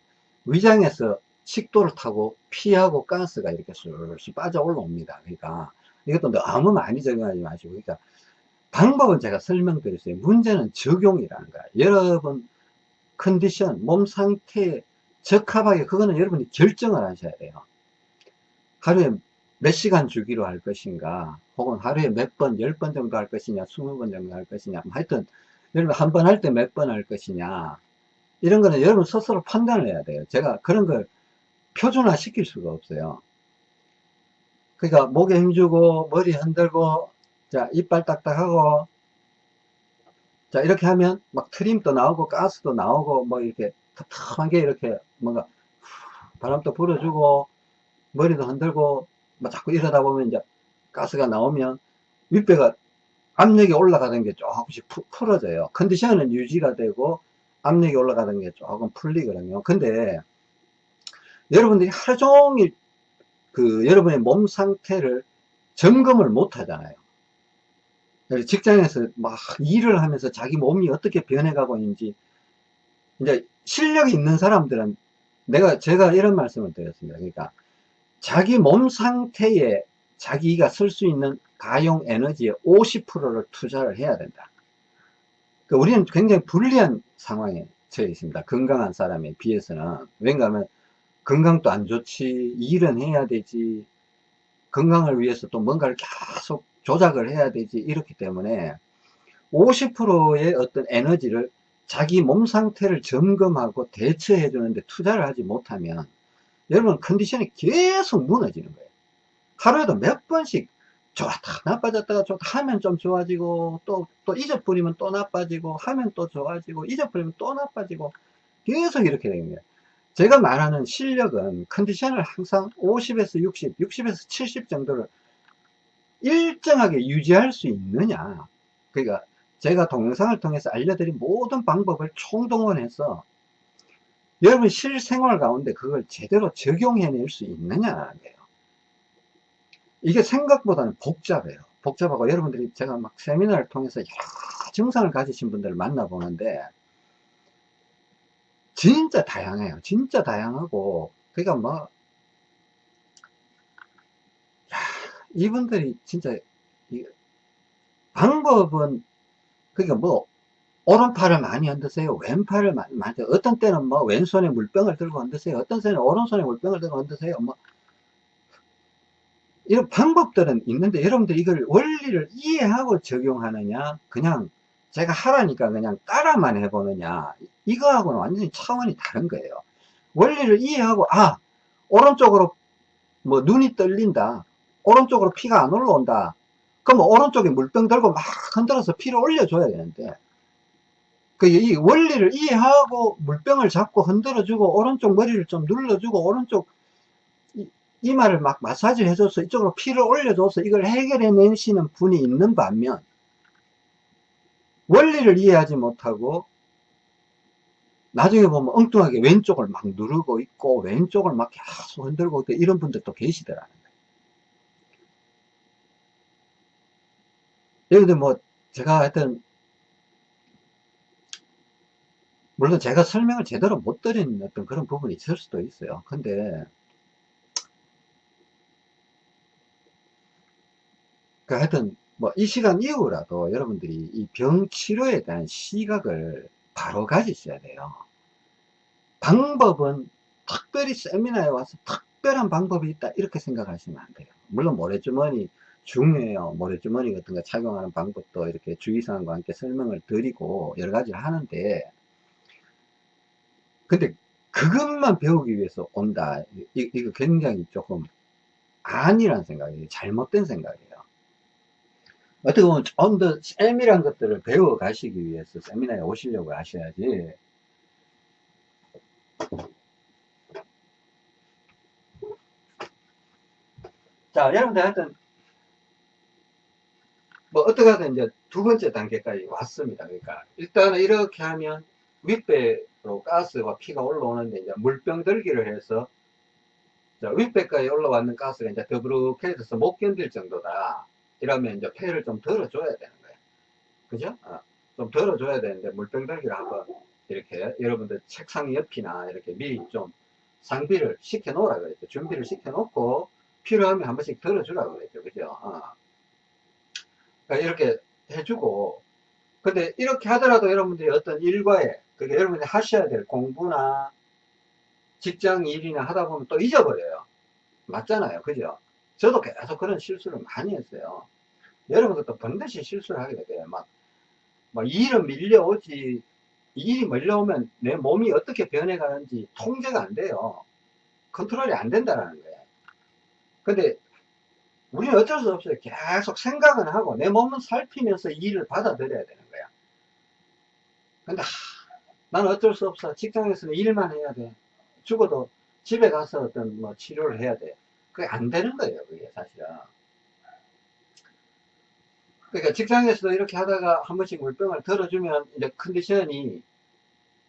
위장에서 식도를 타고 피하고 가스가 이렇게 슬슬 빠져 올라옵니다. 그러니까 이것도 너무 많이 적용하지 마시고 그러니까 방법은 제가 설명드렸어요. 문제는 적용이라는 거야. 여러분 컨디션, 몸 상태에 적합하게 그거는 여러분이 결정을 하셔야 돼요. 하루에 몇 시간 주기로 할 것인가 혹은 하루에 몇 번, 열 번 정도 할 것이냐, 스무 번 정도 할 것이냐 뭐 하여튼 여러분 한 번 할 때 몇 번 할 것이냐 이런 거는 여러분 스스로 판단을 해야 돼요. 제가 그런 걸 표준화 시킬 수가 없어요. 그러니까 목에 힘주고 머리 흔들고 자 이빨 딱딱하고 자 이렇게 하면 막 트림도 나오고 가스도 나오고 뭐 이렇게 텁텁한 게 이렇게 뭔가 바람도 불어주고 머리도 흔들고 뭐 자꾸 이러다 보면 이제 가스가 나오면 윗배가 압력이 올라가는 게 조금씩 푸, 풀어져요. 컨디션은 유지가 되고 압력이 올라가는 게 조금 풀리거든요. 근데 여러분들이 하루 종일 그 여러분의 몸 상태를 점검을 못 하잖아요. 직장에서 막 일을 하면서 자기 몸이 어떻게 변해가고 있는지 이제 실력이 있는 사람들은 내가 제가 이런 말씀을 드렸습니다. 그러니까 자기 몸 상태에 자기가 쓸 수 있는 가용 에너지의 50%를 투자를 해야 된다. 그러니까 우리는 굉장히 불리한 상황에 처해 있습니다. 건강한 사람에 비해서는. 왜냐하면 건강도 안 좋지, 일은 해야 되지, 건강을 위해서 또 뭔가를 계속 조작을 해야 되지 이렇기 때문에 50%의 어떤 에너지를 자기 몸 상태를 점검하고 대처해 주는데 투자를 하지 못하면 여러분 컨디션이 계속 무너지는 거예요. 하루에도 몇 번씩 좋았다 나빠졌다가 좋다 하면 좀 좋아지고 또 또 잊어버리면 또 나빠지고 하면 또 좋아지고 잊어버리면 또 나빠지고 계속 이렇게 되는 거예요 제가 말하는 실력은 컨디션을 항상 50에서 60 60에서 70 정도를 일정하게 유지할 수 있느냐 그러니까 제가 동영상을 통해서 알려드린 모든 방법을 총동원해서 여러분 실생활 가운데 그걸 제대로 적용해낼 수 있느냐라는 거예요 이게 생각보다는 복잡해요. 복잡하고 여러분들이 제가 막 세미나를 통해서 여러 증상을 가지신 분들을 만나보는데 진짜 다양해요. 진짜 다양하고. 그러니까 뭐 야, 이분들이 진짜 방법은 그러니까 뭐 오른팔을 많이 흔드세요? 왼팔을 많이 흔드세요 어떤 때는 뭐 왼손에 물병을 들고 흔드세요? 어떤 때는 오른손에 물병을 들고 흔드세요? 뭐 이런 방법들은 있는데 여러분들 이걸 원리를 이해하고 적용하느냐? 그냥 제가 하라니까 그냥 따라만 해보느냐. 이거하고는 완전히 차원이 다른 거예요. 원리를 이해하고 아 오른쪽으로 뭐 눈이 떨린다. 오른쪽으로 피가 안 올라온다. 그럼 오른쪽에 물병 들고 막 흔들어서 피를 올려줘야 되는데 그 이 원리를 이해하고 물병을 잡고 흔들어주고 오른쪽 머리를 좀 눌러주고 오른쪽 이마를 막 마사지 해줘서 이쪽으로 피를 올려줘서 이걸 해결해 내시는 분이 있는 반면 원리를 이해하지 못하고 나중에 보면 엉뚱하게 왼쪽을 막 누르고 있고 왼쪽을 막 계속 흔들고 있고 이런 분들도 계시더라는 거예요. 여기도 뭐 제가 하여튼 물론 제가 설명을 제대로 못 드린 어떤 그런 부분이 있을 수도 있어요. 근데 그 하여튼 뭐 이 시간 이후라도 여러분들이 이 병 치료에 대한 시각을 바로 가지셔야 돼요. 방법은 특별히 세미나에 와서 특별한 방법이 있다 이렇게 생각하시면 안 돼요. 물론 모래주머니 중요해요. 모래주머니 같은 거 착용하는 방법도 이렇게 주의사항과 함께 설명을 드리고 여러 가지 하는데 근데 그것만 배우기 위해서 온다. 이, 이거 굉장히 조금 아니란 생각이에요. 잘못된 생각이에요. 어떻게 보면 좀 더 세밀한 것들을 배워 가시기 위해서 세미나에 오시려고 하셔야지. 자 여러분들 하여튼 뭐 어떻게 하든 이제 두 번째 단계까지 왔습니다. 그러니까 일단은 이렇게 하면 윗배로 가스와 피가 올라오는데 이제 물병 들기를 해서 윗배까지 올라왔는 가스가 이제 더부룩해져서 못 견딜 정도다 이러면 이제 폐를 좀 덜어줘야 되는 거예요. 그죠? 어, 좀 덜어줘야 되는데 물병 들기를 한번 이렇게 여러분들 책상 옆이나 이렇게 미리 좀 상비를 시켜 놓으라 그랬죠. 준비를 시켜 놓고 필요하면 한 번씩 덜어주라 그랬죠. 그죠? 어. 그러니까 이렇게 해주고 근데 이렇게 하더라도 여러분들이 어떤 일과에 그게 여러분들이 하셔야 될 공부나 직장 일이나 하다 보면 또 잊어버려요. 맞잖아요. 그죠? 저도 계속 그런 실수를 많이 했어요. 여러분들도 반드시 실수를 하게 돼요. 막, 막 일은 밀려오지, 일이 밀려오면 내 몸이 어떻게 변해가는지 통제가 안 돼요. 컨트롤이 안 된다는 거예요. 근데 우리는 어쩔 수 없어요. 계속 생각은 하고 내 몸은 살피면서 일을 받아들여야 되는 거야. 근데 하, 나는 어쩔 수 없어. 직장에서는 일만 해야 돼. 죽어도 집에 가서 어떤 뭐 치료를 해야 돼. 그게 안 되는 거예요. 그게 사실은. 그러니까 직장에서도 이렇게 하다가 한 번씩 물병을 들어주면 이제 컨디션이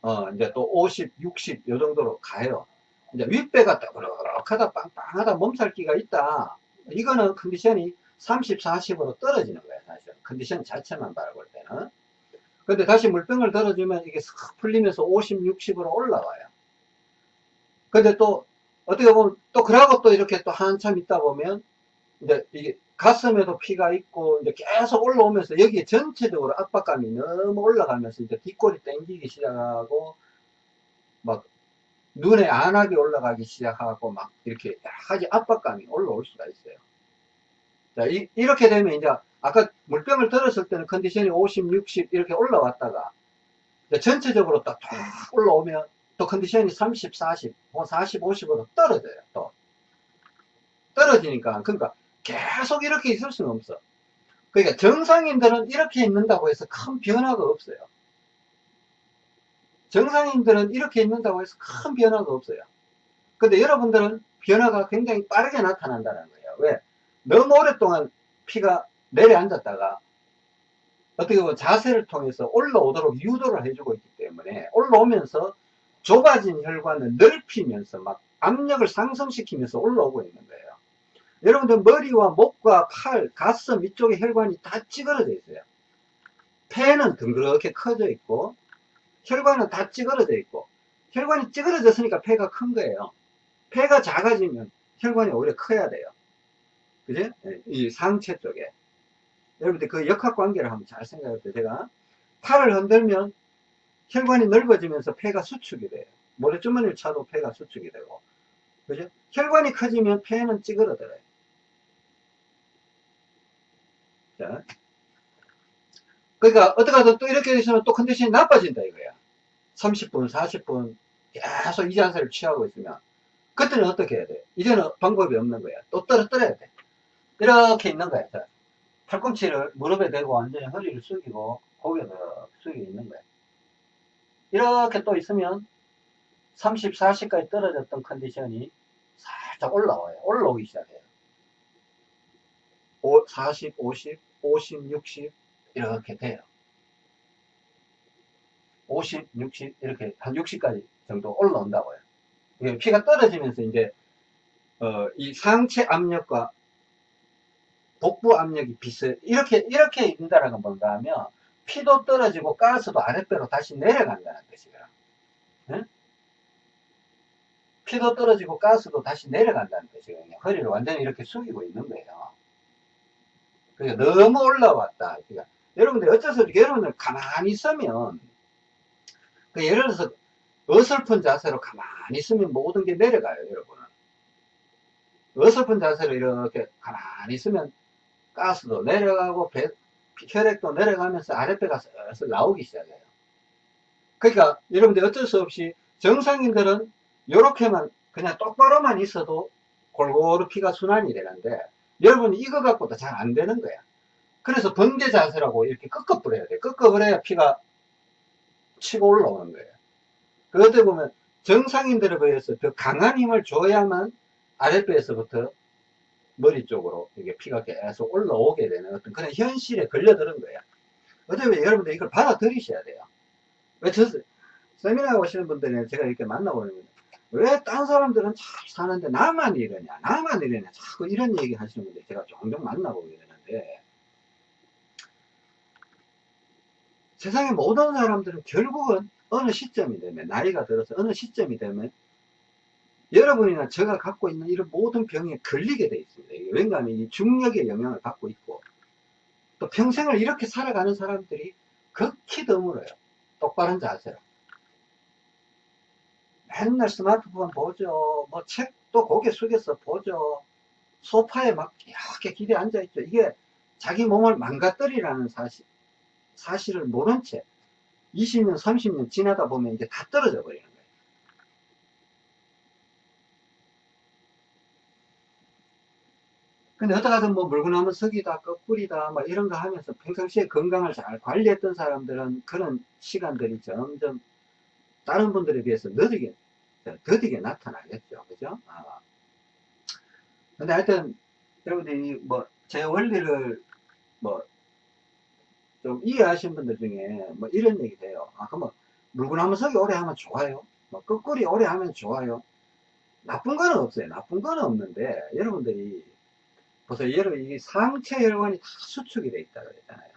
어 이제 또 50, 60 요 정도로 가요. 이제 윗배가 따그럭하다 빵빵하다 몸살기가 있다. 이거는 컨디션이 30, 40으로 떨어지는 거예요. 사실 컨디션 자체만 바라볼 때는. 근데 다시 물병을 들어주면 이게 싹 풀리면서 50, 60으로 올라와요. 근데 또 어떻게 보면 또 그러고 또 이렇게 또 한참 있다 보면 이제 이게 가슴에도 피가 있고 이제 계속 올라오면서 여기에 전체적으로 압박감이 너무 올라가면서 이제 뒷골이 땡기기 시작하고 막 눈에 안하게 올라가기 시작하고 막 이렇게 여러 가지 압박감이 올라올 수가 있어요. 자, 이, 렇게 되면 이제 아까 물병을 들었을 때는 컨디션이 50, 60 이렇게 올라왔다가 전체적으로 딱 올라오면 또 컨디션이 30, 40, 40, 50으로 떨어져요. 또 떨어지니까 그러니까 계속 이렇게 있을 수는 없어. 그러니까 정상인들은 이렇게 있는다고 해서 큰 변화가 없어요. 정상인들은 이렇게 있는다고 해서 큰 변화가 없어요. 근데 여러분들은 변화가 굉장히 빠르게 나타난다는 거예요. 왜? 너무 오랫동안 피가 내려앉았다가 어떻게 보면 자세를 통해서 올라오도록 유도를 해주고 있기 때문에 올라오면서 좁아진 혈관을 넓히면서 막 압력을 상승시키면서 올라오고 있는 거예요. 여러분들 머리와 목과 팔, 가슴 이쪽에 혈관이 다 찌그러져 있어요. 폐는 둥그렇게 커져 있고 혈관은 다 찌그러져 있고 혈관이 찌그러졌으니까 폐가 큰 거예요. 폐가 작아지면 혈관이 오히려 커야 돼요. 그지? 네, 이 상체 쪽에. 여러분들 그 역학 관계를 한번 잘 생각해 보세요. 제가 팔을 흔들면 혈관이 넓어지면서 폐가 수축이 돼요. 모래주머니를 차도 폐가 수축이 되고. 그죠? 혈관이 커지면 폐는 찌그러들어요. 자. 그러니까 어떻게 하든 또 이렇게 되시면 또 컨디션이 나빠진다 이거야. 30분, 40분 계속 이 자세를 취하고 있으면 그때는 어떻게 해야 돼? 이제는 방법이 없는 거야. 또 떨어뜨려야 돼. 이렇게 있는 거야. 자. 팔꿈치를 무릎에 대고 완전히 허리를 숙이고 고개를 숙이고 있는 거야. 이렇게 또 있으면 30, 40까지 떨어졌던 컨디션이 살짝 올라와요. 올라오기 시작해요. 40, 50, 50, 60 이렇게 돼요. 50, 60 이렇게 한 60까지 정도 올라온다고요. 피가 떨어지면서 이제 어, 이 상체 압력과 복부 압력이 비슷 이렇게 이렇게 뭔가 하면 피도 떨어지고 가스도 아랫배로 다시 내려간다는 뜻이에요. 응? 피도 떨어지고 가스도 다시 내려간다는 뜻이거든요. 허리를 완전히 이렇게 숙이고 있는 거예요. 그러니까 너무 올라왔다. 그러니까 여러분들 없이 여러분들 가만히 있으면 그 예를 들어서 어설픈 자세로 가만히 있으면 모든 게 내려가요, 여러분은. 어설픈 자세로 이렇게 가만히 있으면 가스도 내려가고 배, 혈액도 내려가면서 아랫배가 슬슬 나오기 시작해요. 그러니까 여러분들 어쩔 수 없이 정상인들은 이렇게만 그냥 똑바로만 있어도 골고루 피가 순환이 되는데 여러분이 이거 갖고도 잘 안 되는 거야. 그래서 번개 자세라고 이렇게 꺾어버려야 돼. 꺾어버려야 피가 치고 올라오는 거예요. 그것들 보면 정상인들에 비해서 더 강한 힘을 줘야만 아랫배에서부터 머리 쪽으로 이게 피가 계속 올라오게 되는 어떤 그런 현실에 걸려드는 거야. 어쩌면 여러분들 이걸 받아들이셔야 돼요. 왜 저, 세미나 오시는 분들은 제가 이렇게 만나보면 왜 딴 사람들은 잘 사는데 나만 이러냐, 나만 이러냐, 자꾸 이런 얘기 하시는 분들 제가 종종 만나보게 되는데 세상의 모든 사람들은 결국은 어느 시점이 되면 나이가 들어서 어느 시점이 되면 여러분이나 제가 갖고 있는 이런 모든 병에 걸리게 돼 있습니다. 왜냐하면 이 중력의 영향을 받고 있고 또 평생을 이렇게 살아가는 사람들이 극히 드물어요. 똑바른 자세로. 맨날 스마트폰 보죠. 뭐 책도 고개 숙여서 보죠. 소파에 막 이렇게 기대 앉아있죠. 이게 자기 몸을 망가뜨리라는 사실, 사실을 모른 채 20년, 30년 지나다 보면 이게 다 떨어져 버리는 거예요. 근데 어떡하든 뭐 물구나무 석이다, 거꾸리다, 뭐 이런 거 하면서 평상시에 건강을 잘 관리했던 사람들은 그런 시간들이 점점 다른 분들에 비해서 느리게, 더디게 나타나겠죠. 그죠? 아. 근데 하여튼, 여러분들이 뭐, 제 원리를 뭐, 좀 이해하신 분들 중에 뭐 이런 얘기도 해요. 아, 그러면 물구나무 석이 오래 하면 좋아요? 뭐, 거꾸리 오래 하면 좋아요? 나쁜 거는 없어요. 나쁜 거는 없는데, 여러분들이 보세요. 여러분, 이 상체 혈관이 다 수축이 돼 있다 그랬잖아요.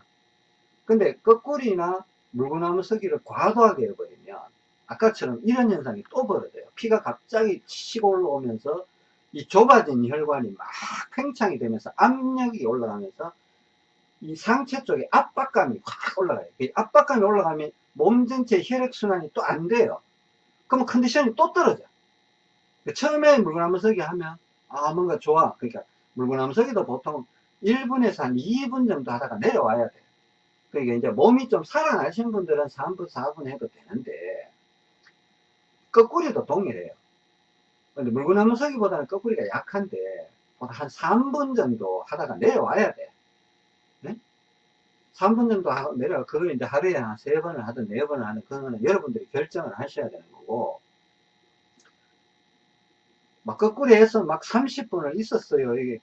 근데 거꾸리나 물구나무 서기를 과도하게 해버리면 아까처럼 이런 현상이 또 벌어져요. 피가 갑자기 치고 올라오면서 이 좁아진 혈관이 막 팽창이 되면서 압력이 올라가면서 이 상체 쪽에 압박감이 확 올라가요. 이 압박감이 올라가면 몸 전체 혈액순환이 또 안 돼요. 그러면 컨디션이 또 떨어져. 처음에 물구나무 서기 하면 아 뭔가 좋아. 그러니까 물구나무 서기도 보통 1분에서 한 2분 정도 하다가 내려와야 돼. 그러니까 이제 몸이 좀 살아나신 분들은 3분, 4분 해도 되는데, 거꾸리도 동일해요. 근데 물구나무 서기보다는 거꾸리가 약한데, 한 3분 정도 하다가 내려와야 돼. 네? 3분 정도 내려가, 그걸 이제 하루에 한 3번을 하든 4번을 하든, 그거는 여러분들이 결정을 하셔야 되는 거고, 막 거꾸리 해서 막 30분을 있었어요. 이게,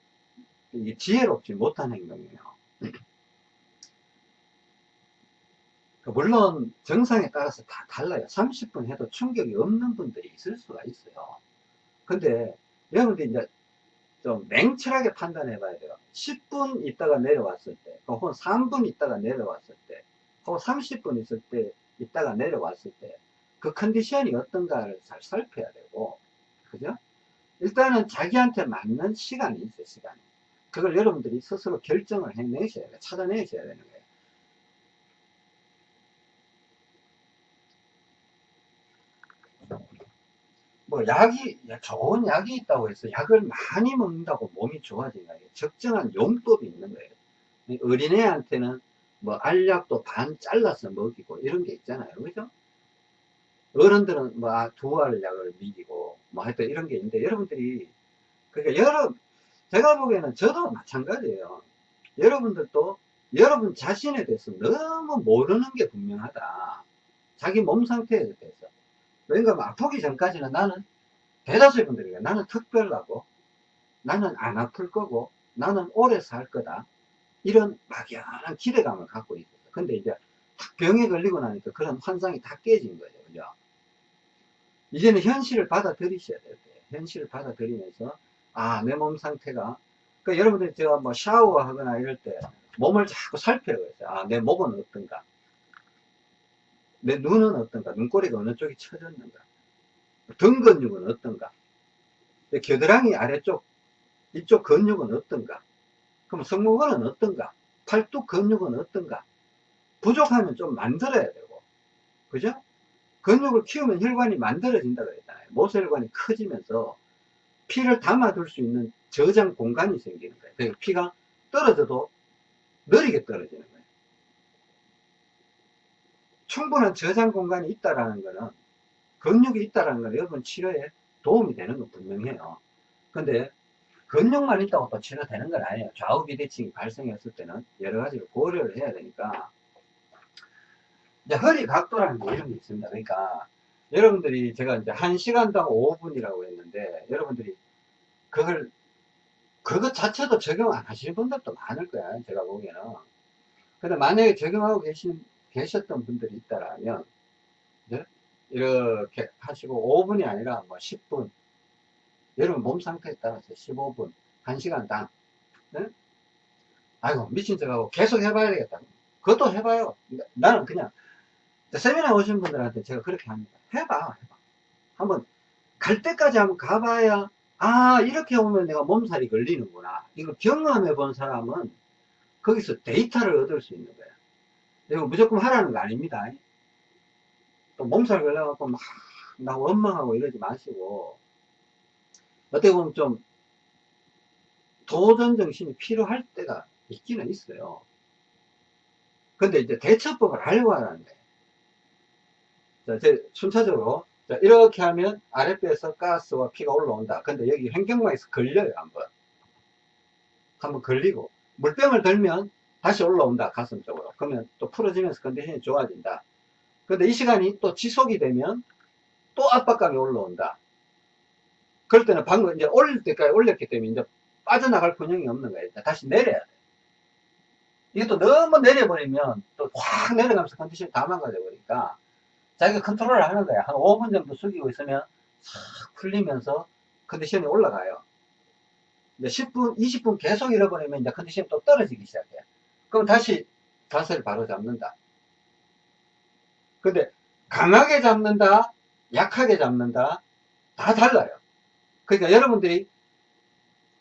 이게 지혜롭지 못한 행동이에요. 그 물론 정상에 따라서 다 달라요. 30분 해도 충격이 없는 분들이 있을 수가 있어요. 근데 여러분들이 이제 좀 냉철하게 판단해 봐야 돼요. 10분 있다가 내려왔을 때, 혹은 3분 있다가 내려왔을 때, 혹은 30분 있을 때, 있다가 내려왔을 때, 그 컨디션이 어떤가를 잘 살펴야 되고, 그죠? 일단은 자기한테 맞는 시간이 있어요, 시간이. 그걸 여러분들이 스스로 결정을 해내셔야 돼요. 찾아내셔야 되는 거예요. 뭐 약이 좋은 약이 있다고 해서 약을 많이 먹는다고 몸이 좋아지는 거예요. 적정한 용법이 있는 거예요. 어린애한테는 뭐 알약도 반 잘라서 먹이고 이런 게 있잖아요. 그죠? 어른들은 뭐 아, 두알 약을 먹이고 뭐 하여튼 이런 게 있는데 여러분들이 그러니까 여러 제가 보기에는 저도 마찬가지예요. 여러분들도 여러분 자신에 대해서 너무 모르는 게 분명하다. 자기 몸 상태에 대해서. 왜냐면 아프기 전까지는 나는 대다수의 분들이 나는 특별하고 나는 안 아플 거고 나는 오래 살 거다 이런 막연한 기대감을 갖고 있어요 근데 이제 병에 걸리고 나니까 그런 환상이 다 깨진 거예요 이제는 현실을 받아들이셔야 돼요 현실을 받아들이면서 아 내 몸 상태가 그러니까 여러분들 제가 뭐 샤워하거나 이럴 때 몸을 자꾸 살펴요 아 내 목은 어떤가 내 눈은 어떤가? 눈꼬리가 어느 쪽이 처졌는가? 등 근육은 어떤가? 겨드랑이 아래쪽, 이쪽 근육은 어떤가? 그럼 승모근은 어떤가? 팔뚝 근육은 어떤가? 부족하면 좀 만들어야 되고, 그죠? 근육을 키우면 혈관이 만들어진다 그랬잖아요. 모세혈관이 커지면서 피를 담아둘 수 있는 저장 공간이 생기는 거예요. 그러니까 피가 떨어져도 느리게 떨어지는 거예요. 충분한 저장 공간이 있다라는 거는 근육이 있다라는 거는 여러분 치료에 도움이 되는 건 분명해요. 근데 근육만 있다고 또 치료되는 건 아니에요. 좌우 비대칭이 발생했을 때는 여러 가지를 고려를 해야 되니까 이제 허리 각도라는 게 이런 게 있습니다. 그러니까 여러분들이 제가 이제 1시간당 5분이라고 했는데 여러분들이 그걸 그것 자체도 적용 안 하시는 분들도 많을 거야. 제가 보기에는. 근데 만약에 적용하고 계신 계셨던 분들이 있다라면 네? 이렇게 하시고 5분이 아니라 뭐 10분 여러분 몸 상태에 따라서 15분 1시간당 네? 아이고 미친 척하고 계속 해봐야 되겠다 그것도 해봐요 나는 그냥 세미나 오신 분들한테 제가 그렇게 합니다. 해봐 해봐. 한번 갈 때까지 한번 가봐야 아 이렇게 오면 내가 몸살이 걸리는구나. 이거 경험해 본 사람은 거기서 데이터를 얻을 수 있는 거예요 이거 무조건 하라는 거 아닙니다. 또 몸살 걸려갖고 막, 나 원망하고 이러지 마시고, 어떻게 보면 좀, 도전 정신이 필요할 때가 있기는 있어요. 근데 이제 대처법을 알고 하라는 거 자, 제 순차적으로, 자, 이렇게 하면 아랫배에서 가스와 피가 올라온다. 근데 여기 횡격막에서 걸려요, 한번. 한번 걸리고. 물병을 들면 다시 올라온다 가슴 쪽으로 그러면 또 풀어지면서 컨디션이 좋아진다 근데 이 시간이 또 지속이 되면 또 압박감이 올라온다 그럴 때는 방금 이제 올릴 때까지 올렸기 때문에 이제 빠져나갈 근형이 없는 거예요 다시 내려야 돼 이게 또 너무 내려버리면 또 확 내려가면서 컨디션이 다 망가져 버리니까 자기가 컨트롤을 하는 거야 한 5분 정도 숙이고 있으면 싹 풀리면서 컨디션이 올라가요 이제 10분, 20분 계속 잃어버리면 이제 컨디션이 또 떨어지기 시작해요. 그럼 다시 자세를 바로 잡는다. 근데 강하게 잡는다, 약하게 잡는다, 다 달라요. 그러니까 여러분들이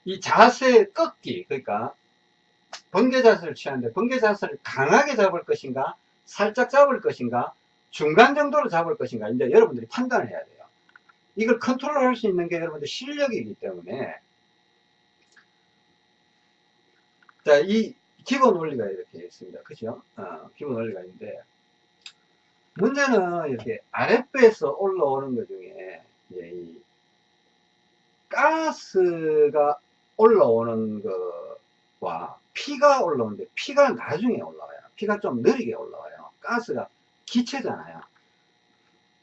이 자세 꺾기, 그러니까 번개 자세를 취하는데 번개 자세를 강하게 잡을 것인가, 살짝 잡을 것인가, 중간 정도로 잡을 것인가, 이제 여러분들이 판단을 해야 돼요. 이걸 컨트롤 할 수 있는 게 여러분들 실력이기 때문에 자, 자, 이 기본 원리가 이렇게 있습니다. 그죠? 어, 기본 원리가 있는데, 문제는 이렇게 아랫배에서 올라오는 것 중에, 이제 이 가스가 올라오는 거와 피가 올라오는데, 피가 나중에 올라와요. 피가 좀 느리게 올라와요. 가스가 기체잖아요.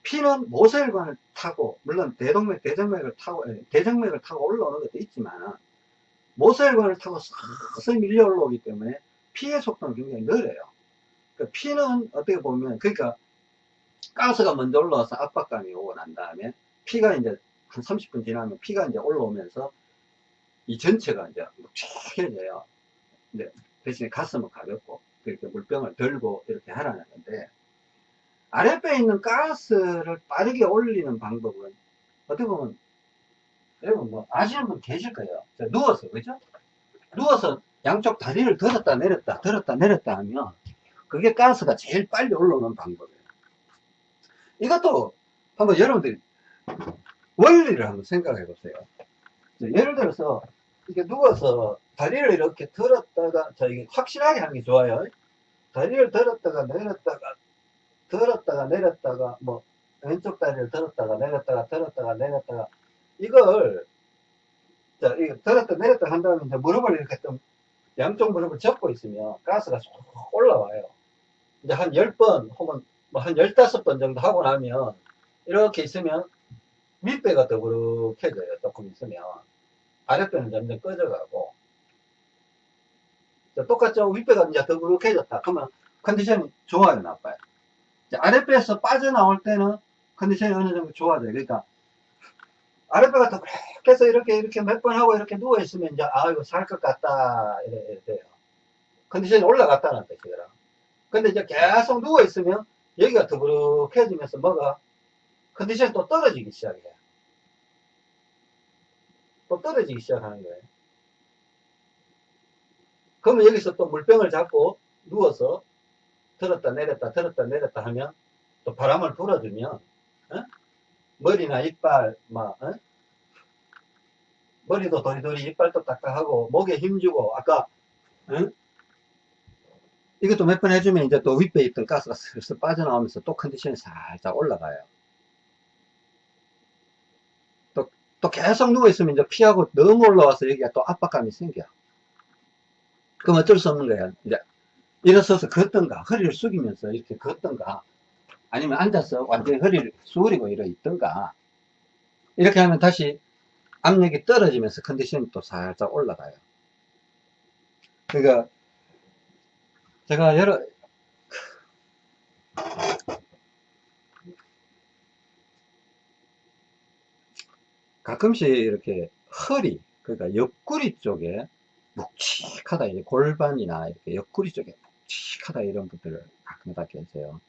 피는 모세혈관을 타고, 물론 대동맥, 대정맥을 타고, 아니, 대정맥을 타고 올라오는 것도 있지만, 모세혈관을 타고 서서히 밀려 올라오기 때문에 피의 속도는 굉장히 느려요. 그 피는 어떻게 보면, 그러니까 가스가 먼저 올라와서 압박감이 오고 난 다음에 피가 이제 한 30분 지나면 피가 이제 올라오면서 이 전체가 이제 묵직해져요. 대신에 가슴은 가볍고, 이렇게 물병을 들고 이렇게 하라는 건데, 아랫배에 있는 가스를 빠르게 올리는 방법은 어떻게 보면 여러분 뭐 아시는 분 계실 거예요. 자, 누워서 그죠? 누워서 양쪽 다리를 들었다 내렸다 들었다 내렸다 하면 그게 가스가 제일 빨리 올라오는 방법이에요. 이것도 한번 여러분들이 원리를 한번 생각해 보세요. 예를 들어서 이렇게 누워서 다리를 이렇게 들었다가 자 이게 확실하게 하는 게 좋아요. 다리를 들었다가 내렸다가 들었다가 내렸다가 뭐 왼쪽 다리를 들었다가 내렸다가 들었다가 내렸다가 이걸 자 이거 들었다 내렸다 한 다음에 이제 무릎을 이렇게 좀 양쪽 무릎을 접고 있으면 가스가 쏙 올라와요. 이제 한 10번 혹은 뭐 한 15번 정도 하고 나면 이렇게 있으면 밑배가 더부룩해져요. 조금 있으면 아랫배는 점점 꺼져가고 자, 똑같죠? 윗배가 이제 더부룩해졌다. 그러면 컨디션이 좋아요, 나빠요? 아랫배에서 빠져나올 때는 컨디션이 어느 정도 좋아져요. 그러니까 아랫배가 더 그래서 이렇게 이렇게 몇 번 하고 이렇게 누워 있으면 이제 아 이거 살 것 같다 이래, 돼요. 컨디션이 올라갔다는 뜻이더라. 근데 이제 계속 누워 있으면 여기가 더부룩해지면서 뭐가 컨디션이 또 떨어지기 시작해요. 또 떨어지기 시작하는 거예요. 그러면 여기서 또 물병을 잡고 누워서 들었다 내렸다 들었다 내렸다 하면 또 바람을 불어주면 어? 머리나 이빨 막 어? 머리도 도리도리 이빨도 딱딱하고 목에 힘주고 아까 어? 이것도 몇 번 해주면 이제 또 윗배에 있던 가스가 슬슬 빠져나오면서 또 컨디션이 살짝 올라가요 또, 또 계속 누워있으면 이제 피하고 너무 올라와서 여기가 또 압박감이 생겨 그럼 어쩔 수 없는 거야 이제 일어서서 걷던가 허리를 숙이면서 이렇게 걷던가 아니면 앉아서 완전히 허리를 수그리고 일어 있던가 이렇게 하면 다시 압력이 떨어지면서 컨디션이 또 살짝 올라가요. 그러니까 제가 여러 가끔씩 이렇게 허리 그러니까 옆구리 쪽에 묵직하다 이제 골반이나 이렇게 옆구리 쪽에 묵직하다 이런 분들을 가끔가다 계세요.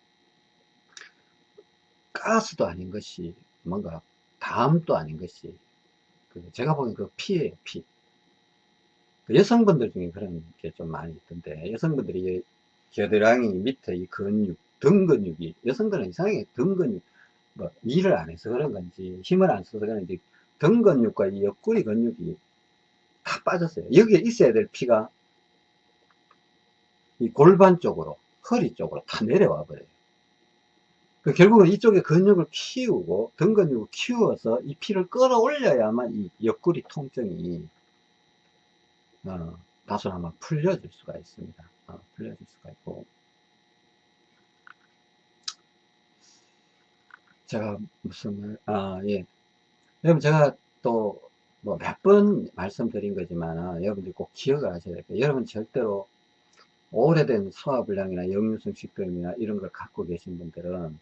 가스도 아닌 것이 뭔가 담도 아닌 것이 그 제가 보기엔 그 피예요 피. 그 여성분들 중에 그런 게 좀 많이 있던데 여성분들이 겨드랑이 밑에 이 근육 등 근육이 여성들은 이상하게 등 근육 뭐 일을 안 해서 그런 건지 힘을 안 써서 그런지 등 근육과 이 옆구리 근육이 다 빠졌어요. 여기에 있어야 될 피가 이 골반 쪽으로 허리 쪽으로 다 내려와 버려요 그 결국은 이쪽에 근육을 키우고 등 근육을 키워서 이 피를 끌어올려야만 이 옆구리 통증이 어, 다소나마 풀려질 수가 있습니다. 어, 풀려질 수가 있고 제가 무슨 말, 아, 예. 여러분 제가 또 뭐 몇 번 말씀드린 거지만 여러분들 꼭 기억을 하셔야 될게요. 여러분 절대로 오래된 소화불량이나 역류성 식도염이나 이런 걸 갖고 계신 분들은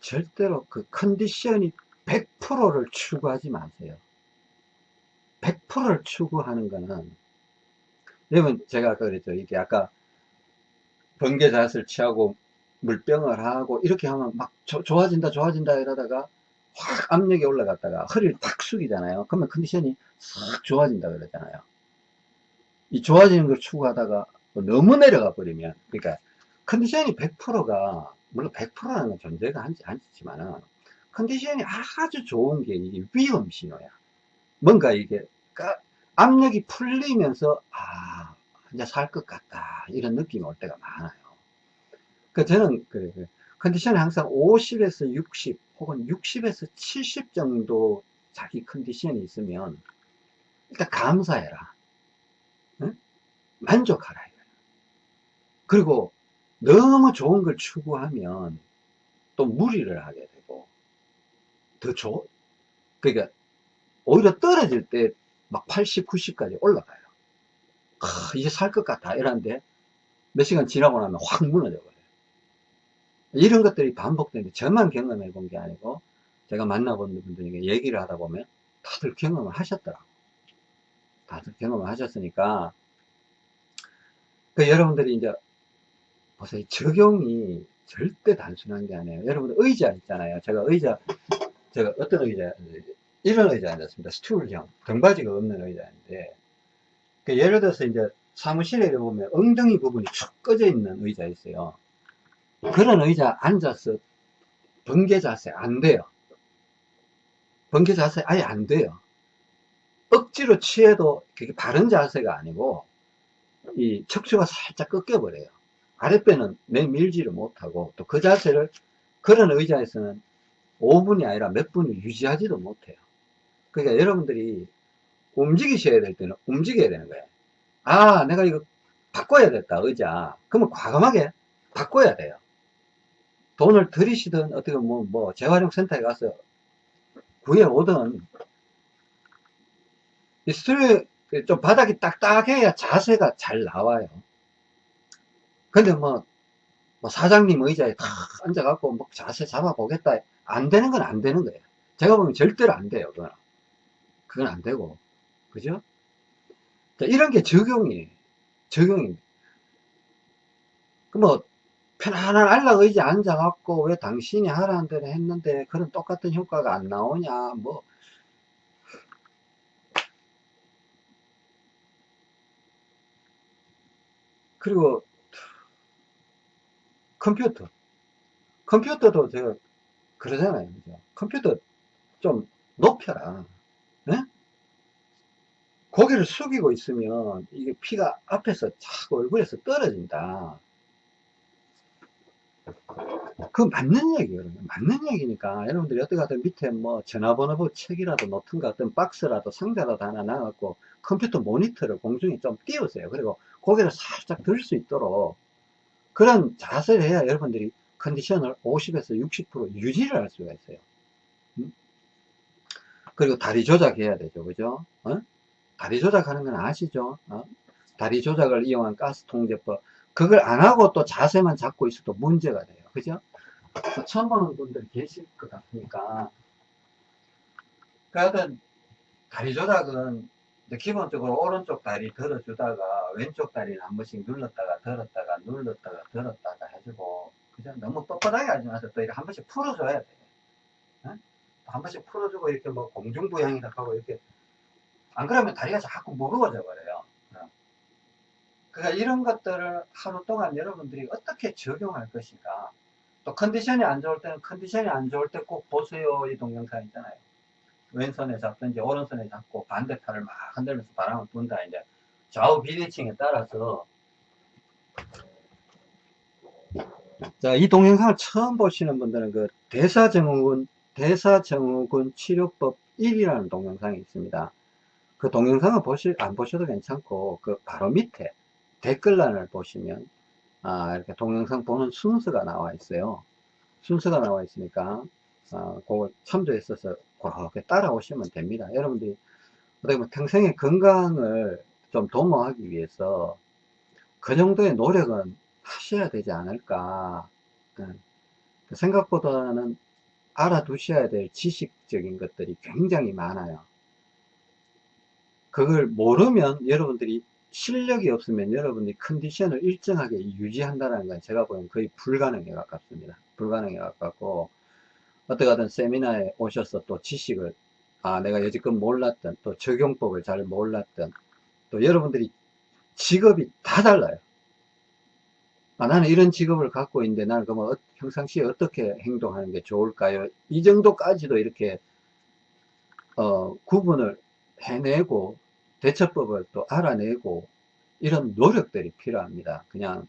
절대로 그 컨디션이 100%를 추구하지 마세요. 100%를 추구하는 거는 여러분 제가 아까 그랬죠. 이게 아까 번개 자세를 취하고 물병을 하고 이렇게 하면 막 조, 좋아진다 좋아진다 이러다가 확 압력이 올라갔다가 허리를 탁 숙이잖아요. 그러면 컨디션이 싹 좋아진다 그러잖아요. 이 좋아지는 걸 추구하다가 너무 내려가 버리면 그러니까 컨디션이 100%가 물론 100%라는 건 존재가 않지, 않지만 컨디션이 아주 좋은 게 이게 위험 신호야 뭔가 이게 압력이 풀리면서 아 이제 살 것 같다. 이런 느낌이 올 때가 많아요. 그 저는 그, 그 컨디션이 항상 50에서 60 혹은 60에서 70 정도 자기 컨디션이 있으면 일단 감사해라. 응? 만족하라. 그리고 너무 좋은 걸 추구하면 또 무리를 하게 되고 더 좋, 그러니까 오히려 떨어질 때 막 80, 90까지 올라가요. 아, 이제 살 것 같아. 이러는데 몇 시간 지나고 나면 확 무너져 버려요. 이런 것들이 반복되는데 저만 경험해 본 게 아니고 제가 만나본 분들에게 얘기를 하다 보면 다들 경험을 하셨더라고. 다들 경험을 하셨으니까 그 여러분들이 이제 보세요. 적용이 절대 단순한 게 아니에요. 여러분들 의자 있잖아요. 제가 의자, 제가 어떤 의자, 이런 의자 앉았습니다. 스툴형. 등받이가 없는 의자인데, 그 예를 들어서 이제 사무실에 보면 엉덩이 부분이 쭉 꺼져 있는 의자 있어요. 그런 의자 앉아서 번개 자세 안 돼요. 번개 자세 아예 안 돼요. 억지로 취해도 그게 바른 자세가 아니고, 이 척추가 살짝 꺾여버려요. 아랫배는 내밀지를 못하고 또 그 자세를 그런 의자에서는 5분이 아니라 몇 분을 유지하지도 못해요. 그러니까 여러분들이 움직이셔야 될 때는 움직여야 되는 거예요. 아, 내가 이거 바꿔야 됐다, 의자. 그러면 과감하게 바꿔야 돼요. 돈을 들이시든 어떻게 뭐, 뭐, 재활용 센터에 가서 구해오든, 이 스튜디오 좀 바닥이 딱딱해야 자세가 잘 나와요. 근데 뭐, 뭐 사장님 의자에 탁 앉아갖고 뭐 자세 잡아보겠다. 안 되는 건 안 되는 거예요. 제가 보면 절대로 안 돼요. 그건. 그건 안 되고. 그죠? 자, 이런 게 적용이에요. 적용입니다. 그 뭐, 편안한 안락 의자 앉아갖고 왜 당신이 하라는 대로 했는데 그런 똑같은 효과가 안 나오냐. 뭐, 그리고 컴퓨터. 컴퓨터도 제가 그러잖아요. 그죠? 컴퓨터 좀 높여라. 네? 고개를 숙이고 있으면 이게 피가 앞에서 자꾸 얼굴에서 떨어진다. 그 맞는 얘기예요. 맞는 얘기니까 여러분들이 어떻게 하든 밑에 뭐 전화번호 책이라도 놓든가 어떤 박스라도 상자라도 하나 놔갖고 컴퓨터 모니터를 공중에 좀 띄우세요. 그리고 고개를 살짝 들 수 있도록 그런 자세를 해야 여러분들이 컨디션을 50에서 60% 유지를 할 수가 있어요. 음? 그리고 다리 조작해야 되죠. 그죠? 어? 다리 조작하는 건 아시죠? 어? 다리 조작을 이용한 가스 통제법. 그걸 안 하고 또 자세만 잡고 있어도 문제가 돼요. 그죠? 처음 보는 분들 계실 것 같으니까. 그러니까 다리 조작은 기본적으로 오른쪽 다리 들어주다가 왼쪽 다리를 한 번씩 눌렀다가 들었다가 눌렀다가 들었다가 해주고 그죠? 너무 뻣뻣하게 하지 마세요. 또 이렇게 한 번씩 풀어줘야 돼. 어? 한 번씩 풀어주고 이렇게 뭐 공중부양이다 하고 이렇게 안 그러면 다리가 자꾸 무거워져 버려요. 어? 그러니까 이런 것들을 하루 동안 여러분들이 어떻게 적용할 것인가. 또 컨디션이 안 좋을 때는 컨디션이 안 좋을 때 꼭 보세요. 이 동영상 있잖아요. 왼손에 잡든지 오른손에 잡고 반대팔을 막 흔들면서 바람을 분다 이제 좌우 비대칭에 따라서 자, 이 동영상을 처음 보시는 분들은 그 대사증후군 대사증후군 치료법 1이라는 동영상이 있습니다. 그 동영상을 보실 안 보셔도 괜찮고 그 바로 밑에 댓글란을 보시면 아, 이렇게 동영상 보는 순서가 나와 있어요. 순서가 나와 있으니까 아, 그걸 참조했어서 그렇게 따라오시면 됩니다. 여러분들이 어떻게 보면 평생의 건강을 좀 도모하기 위해서 그 정도의 노력은 하셔야 되지 않을까. 예. 생각보다는 알아두셔야 될 지식적인 것들이 굉장히 많아요. 그걸 모르면 여러분들이 실력이 없으면 여러분들이 컨디션을 일정하게 유지한다는 건 제가 보기엔 거의 불가능에 가깝습니다. 불가능에 가깝고 어떻게 하든 세미나에 오셔서 또 지식을 아 내가 여지껏 몰랐던 또 적용법을 잘 몰랐던 또 여러분들이 직업이 다 달라요 아, 나는 이런 직업을 갖고 있는데 나는 그러면 어, 평상시에 어떻게 행동하는 게 좋을까요 이 정도까지도 이렇게 어, 구분을 해내고 대처법을 또 알아내고 이런 노력들이 필요합니다. 그냥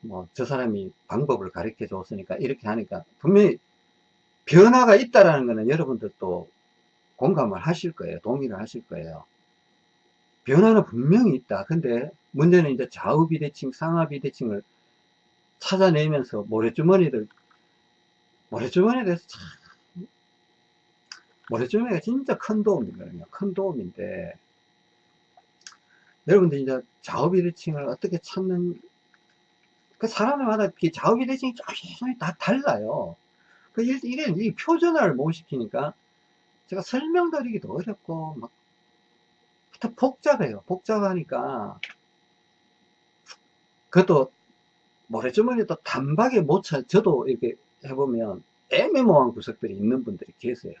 뭐 저 사람이 방법을 가르쳐 줬으니까 이렇게 하니까 분명히 변화가 있다라는 것은 여러분들도 공감을 하실 거예요. 동의를 하실 거예요. 변화는 분명히 있다. 근데 문제는 이제 좌우 비대칭, 상하 비대칭을 찾아내면서 모래주머니들, 모래주머니에 대해서 참, 모래주머니가 진짜 큰 도움이거든요. 큰 도움인데, 여러분들 이제 좌우 비대칭을 어떻게 찾는, 그 사람마다 좌우 비 대칭이 조금씩 다 달라요. 그, 이게, 이 표준화를 못 시키니까, 제가 설명드리기도 어렵고, 막, 복잡해요. 복잡하니까, 그것도 모래주머니도 단박에 못 찾, 저도 이렇게 해보면 애매모호한 구석들이 있는 분들이 계세요.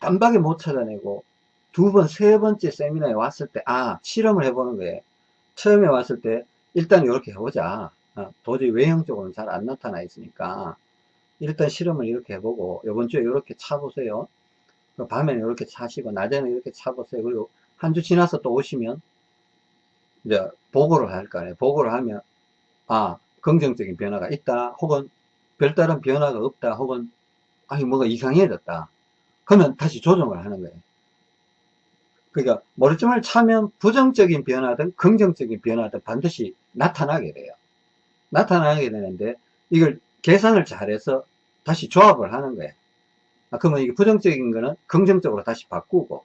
단박에 못 찾아내고 두 번, 세 번째 세미나에 왔을 때, 아, 실험을 해보는 거예요. 처음에 왔을 때, 일단 이렇게 해보자. 아, 도저히 외형적으로는 잘 안 나타나 있으니까, 일단 실험을 이렇게 해보고, 이번 주에 이렇게 차보세요. 그 밤에는 이렇게 차시고, 낮에는 이렇게 차보세요. 그리고 한 주 지나서 또 오시면, 이제 보고를 할 거 아니에요. 보고를 하면, 아, 긍정적인 변화가 있다. 혹은 별다른 변화가 없다. 혹은, 아니, 뭐가 이상해졌다. 그러면 다시 조정을 하는 거예요. 그러니까 머리점을 차면 부정적인 변화든 긍정적인 변화든 반드시 나타나게 돼요. 나타나게 되는데 이걸 계산을 잘해서 다시 조합을 하는 거예요. 아, 그러면 이게 부정적인 거는 긍정적으로 다시 바꾸고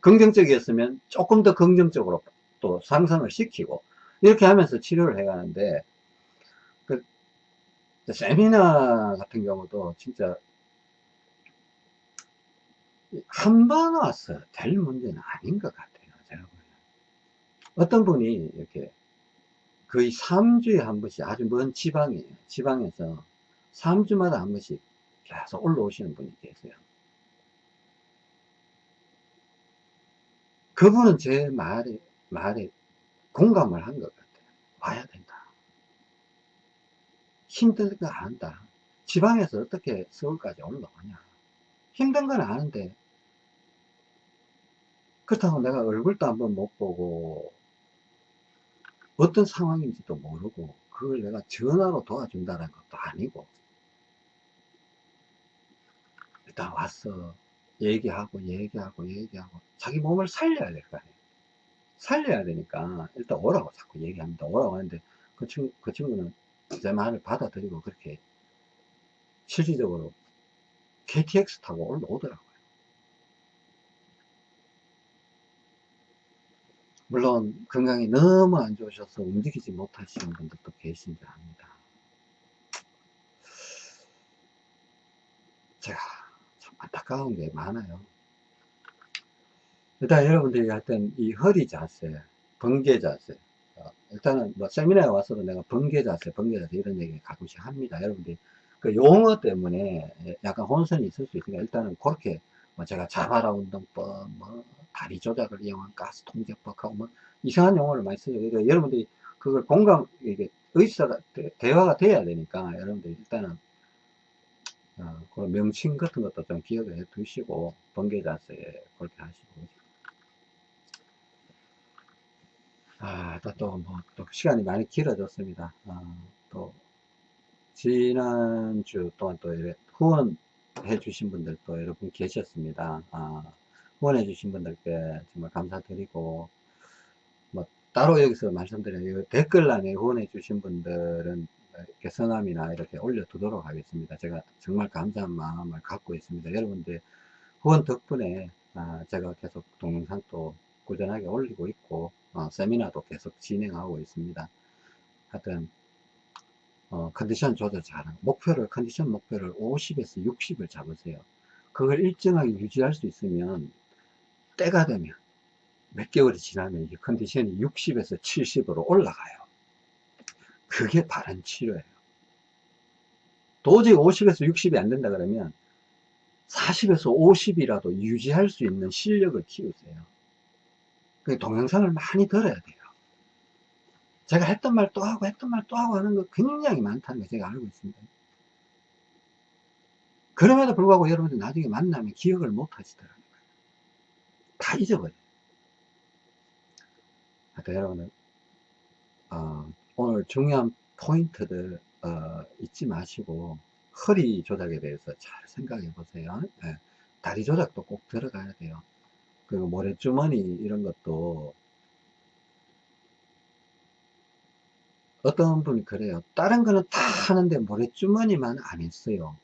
긍정적이었으면 조금 더 긍정적으로 또 상승을 시키고 이렇게 하면서 치료를 해 가는데 그 세미나 같은 경우도 진짜 한 번 와서 될 문제는 아닌 것 같아요. 제가 보면. 어떤 분이 이렇게 거의 3주에 한 번씩 아주 먼 지방이에요. 지방에서 3주마다 한 번씩 계속 올라오시는 분이 계세요. 그분은 제 말에, 말에 공감을 한 것 같아요. 와야 된다. 힘든 거 안다. 지방에서 어떻게 서울까지 올라오냐. 힘든 건 아는데 그렇다고 내가 얼굴도 한번 못 보고 어떤 상황인지도 모르고 그걸 내가 전화로 도와준다는 것도 아니고 일단 왔어 얘기하고 얘기하고 얘기하고 자기 몸을 살려야 될 거 아니에요. 살려야 되니까 일단 오라고 자꾸 얘기합니다. 오라고 하는데 그, 친, 그 친구는 제 말을 받아들이고 그렇게 실질적으로 KTX 타고 올라오더라고요 물론 건강이 너무 안 좋으셔서 움직이지 못하시는 분들도 계신지 압니다. 제가 참 안타까운 게 많아요. 일단 여러분들이 하여튼 이 허리 자세, 번개 자세, 어, 일단은 뭐 세미나에 와서도 내가 번개 자세, 번개 자세 이런 얘기 가끔씩 합니다. 여러분들이 그 용어 때문에 약간 혼선이 있을 수 있으니까 일단은 그렇게 뭐 제가 자바라 운동법, 뭐 다리 조작을 이용한 가스 통제법하고 뭐 이상한 용어를 많이 쓰죠. 그러니까 여러분들이 그걸 공감, 이게 의사가, 대화가 돼야 되니까 여러분들이 일단은 어, 그런 명칭 같은 것도 좀 기억을 해 두시고 번개 자세에 그렇게 하시고 아, 또, 또, 뭐, 또, 시간이 많이 길어졌습니다. 아, 또, 지난주 동안 또, 후원해 주신 분들도 여러분 계셨습니다. 아, 후원해 주신 분들께 정말 감사드리고 뭐 따로 여기서 말씀드려요 댓글란에 후원해 주신 분들은 성함이나 이렇게 올려두도록 하겠습니다. 제가 정말 감사한 마음을 갖고 있습니다. 여러분들 후원 덕분에 아, 제가 계속 동영상도 꾸준하게 올리고 있고 어, 세미나도 계속 진행하고 있습니다. 하여튼 어, 컨디션 조절 잘하는 목표를 컨디션 목표를 50에서 60을 잡으세요. 그걸 일정하게 유지할 수 있으면 때가 되면 몇 개월이 지나면 이 컨디션이 60에서 70으로 올라가요. 그게 바른 치료예요. 도저히 50에서 60이 안 된다 그러면 40에서 50이라도 유지할 수 있는 실력을 키우세요. 그 동영상을 많이 들어야 돼요. 제가 했던 말 또 하고 했던 말 또 하고 하는 거 굉장히 많다는 거 제가 알고 있습니다. 그럼에도 불구하고 여러분들 나중에 만나면 기억을 못 하시더라고요. 다 잊어버려요. 하여튼 여러분들, 어, 오늘 중요한 포인트들, 어, 잊지 마시고, 허리 조작에 대해서 잘 생각해 보세요. 예. 다리 조작도 꼭 들어가야 돼요. 그리고 모래주머니 이런 것도 어떤 분이 그래요. 다른 거는 다 하는데 모래주머니만 안 했어요.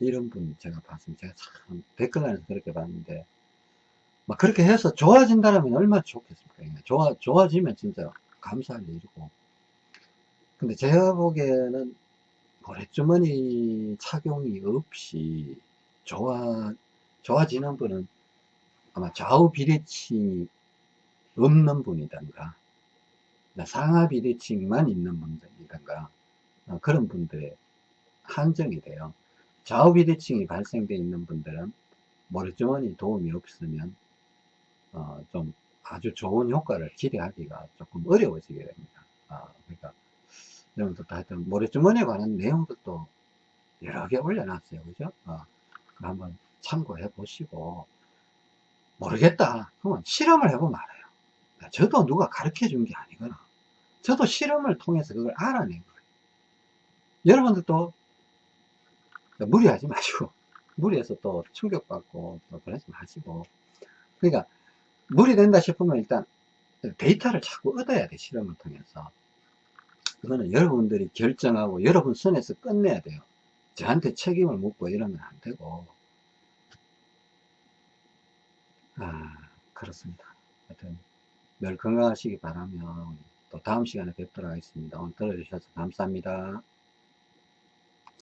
이런 분 제가 봤습니다. 제가 참 댓글란에서 그렇게 봤는데 막 그렇게 해서 좋아진다면 얼마나 좋겠습니까? 좋아, 좋아지면 진짜 감사할 일이고 근데 제가 보기에는 모래주머니 착용이 없이 좋아, 좋아지는 분은 아마 좌우 비대칭이 없는 분이던가 상하 비대칭만 있는 분들이던가 어, 그런 분들의 한정이 돼요. 좌우 비대칭이 발생되어 있는 분들은 모래주머니 도움이 없으면 어, 좀 아주 좋은 효과를 기대하기가 조금 어려워지게 됩니다. 아, 그러니까 여러분들도 하여튼 모래주머니에 관한 내용들도 여러 개 올려놨어요. 그죠? 어, 한번 참고해 보시고 모르겠다. 그러면 실험을 해보면 알아요. 저도 누가 가르쳐 준 게 아니거나 저도 실험을 통해서 그걸 알아낸 거예요. 여러분들도 무리하지 마시고 무리해서 또 충격받고 또 그러지 마시고 그러니까 무리된다 싶으면 일단 데이터를 자꾸 얻어야 돼 실험을 통해서. 그거는 여러분들이 결정하고 여러분 선에서 끝내야 돼요. 저한테 책임을 묻고 이러면 안 되고. 아 그렇습니다. 하여튼 늘 건강하시기 바라며 또 다음 시간에 뵙도록 하겠습니다. 오늘 들어주셔서 감사합니다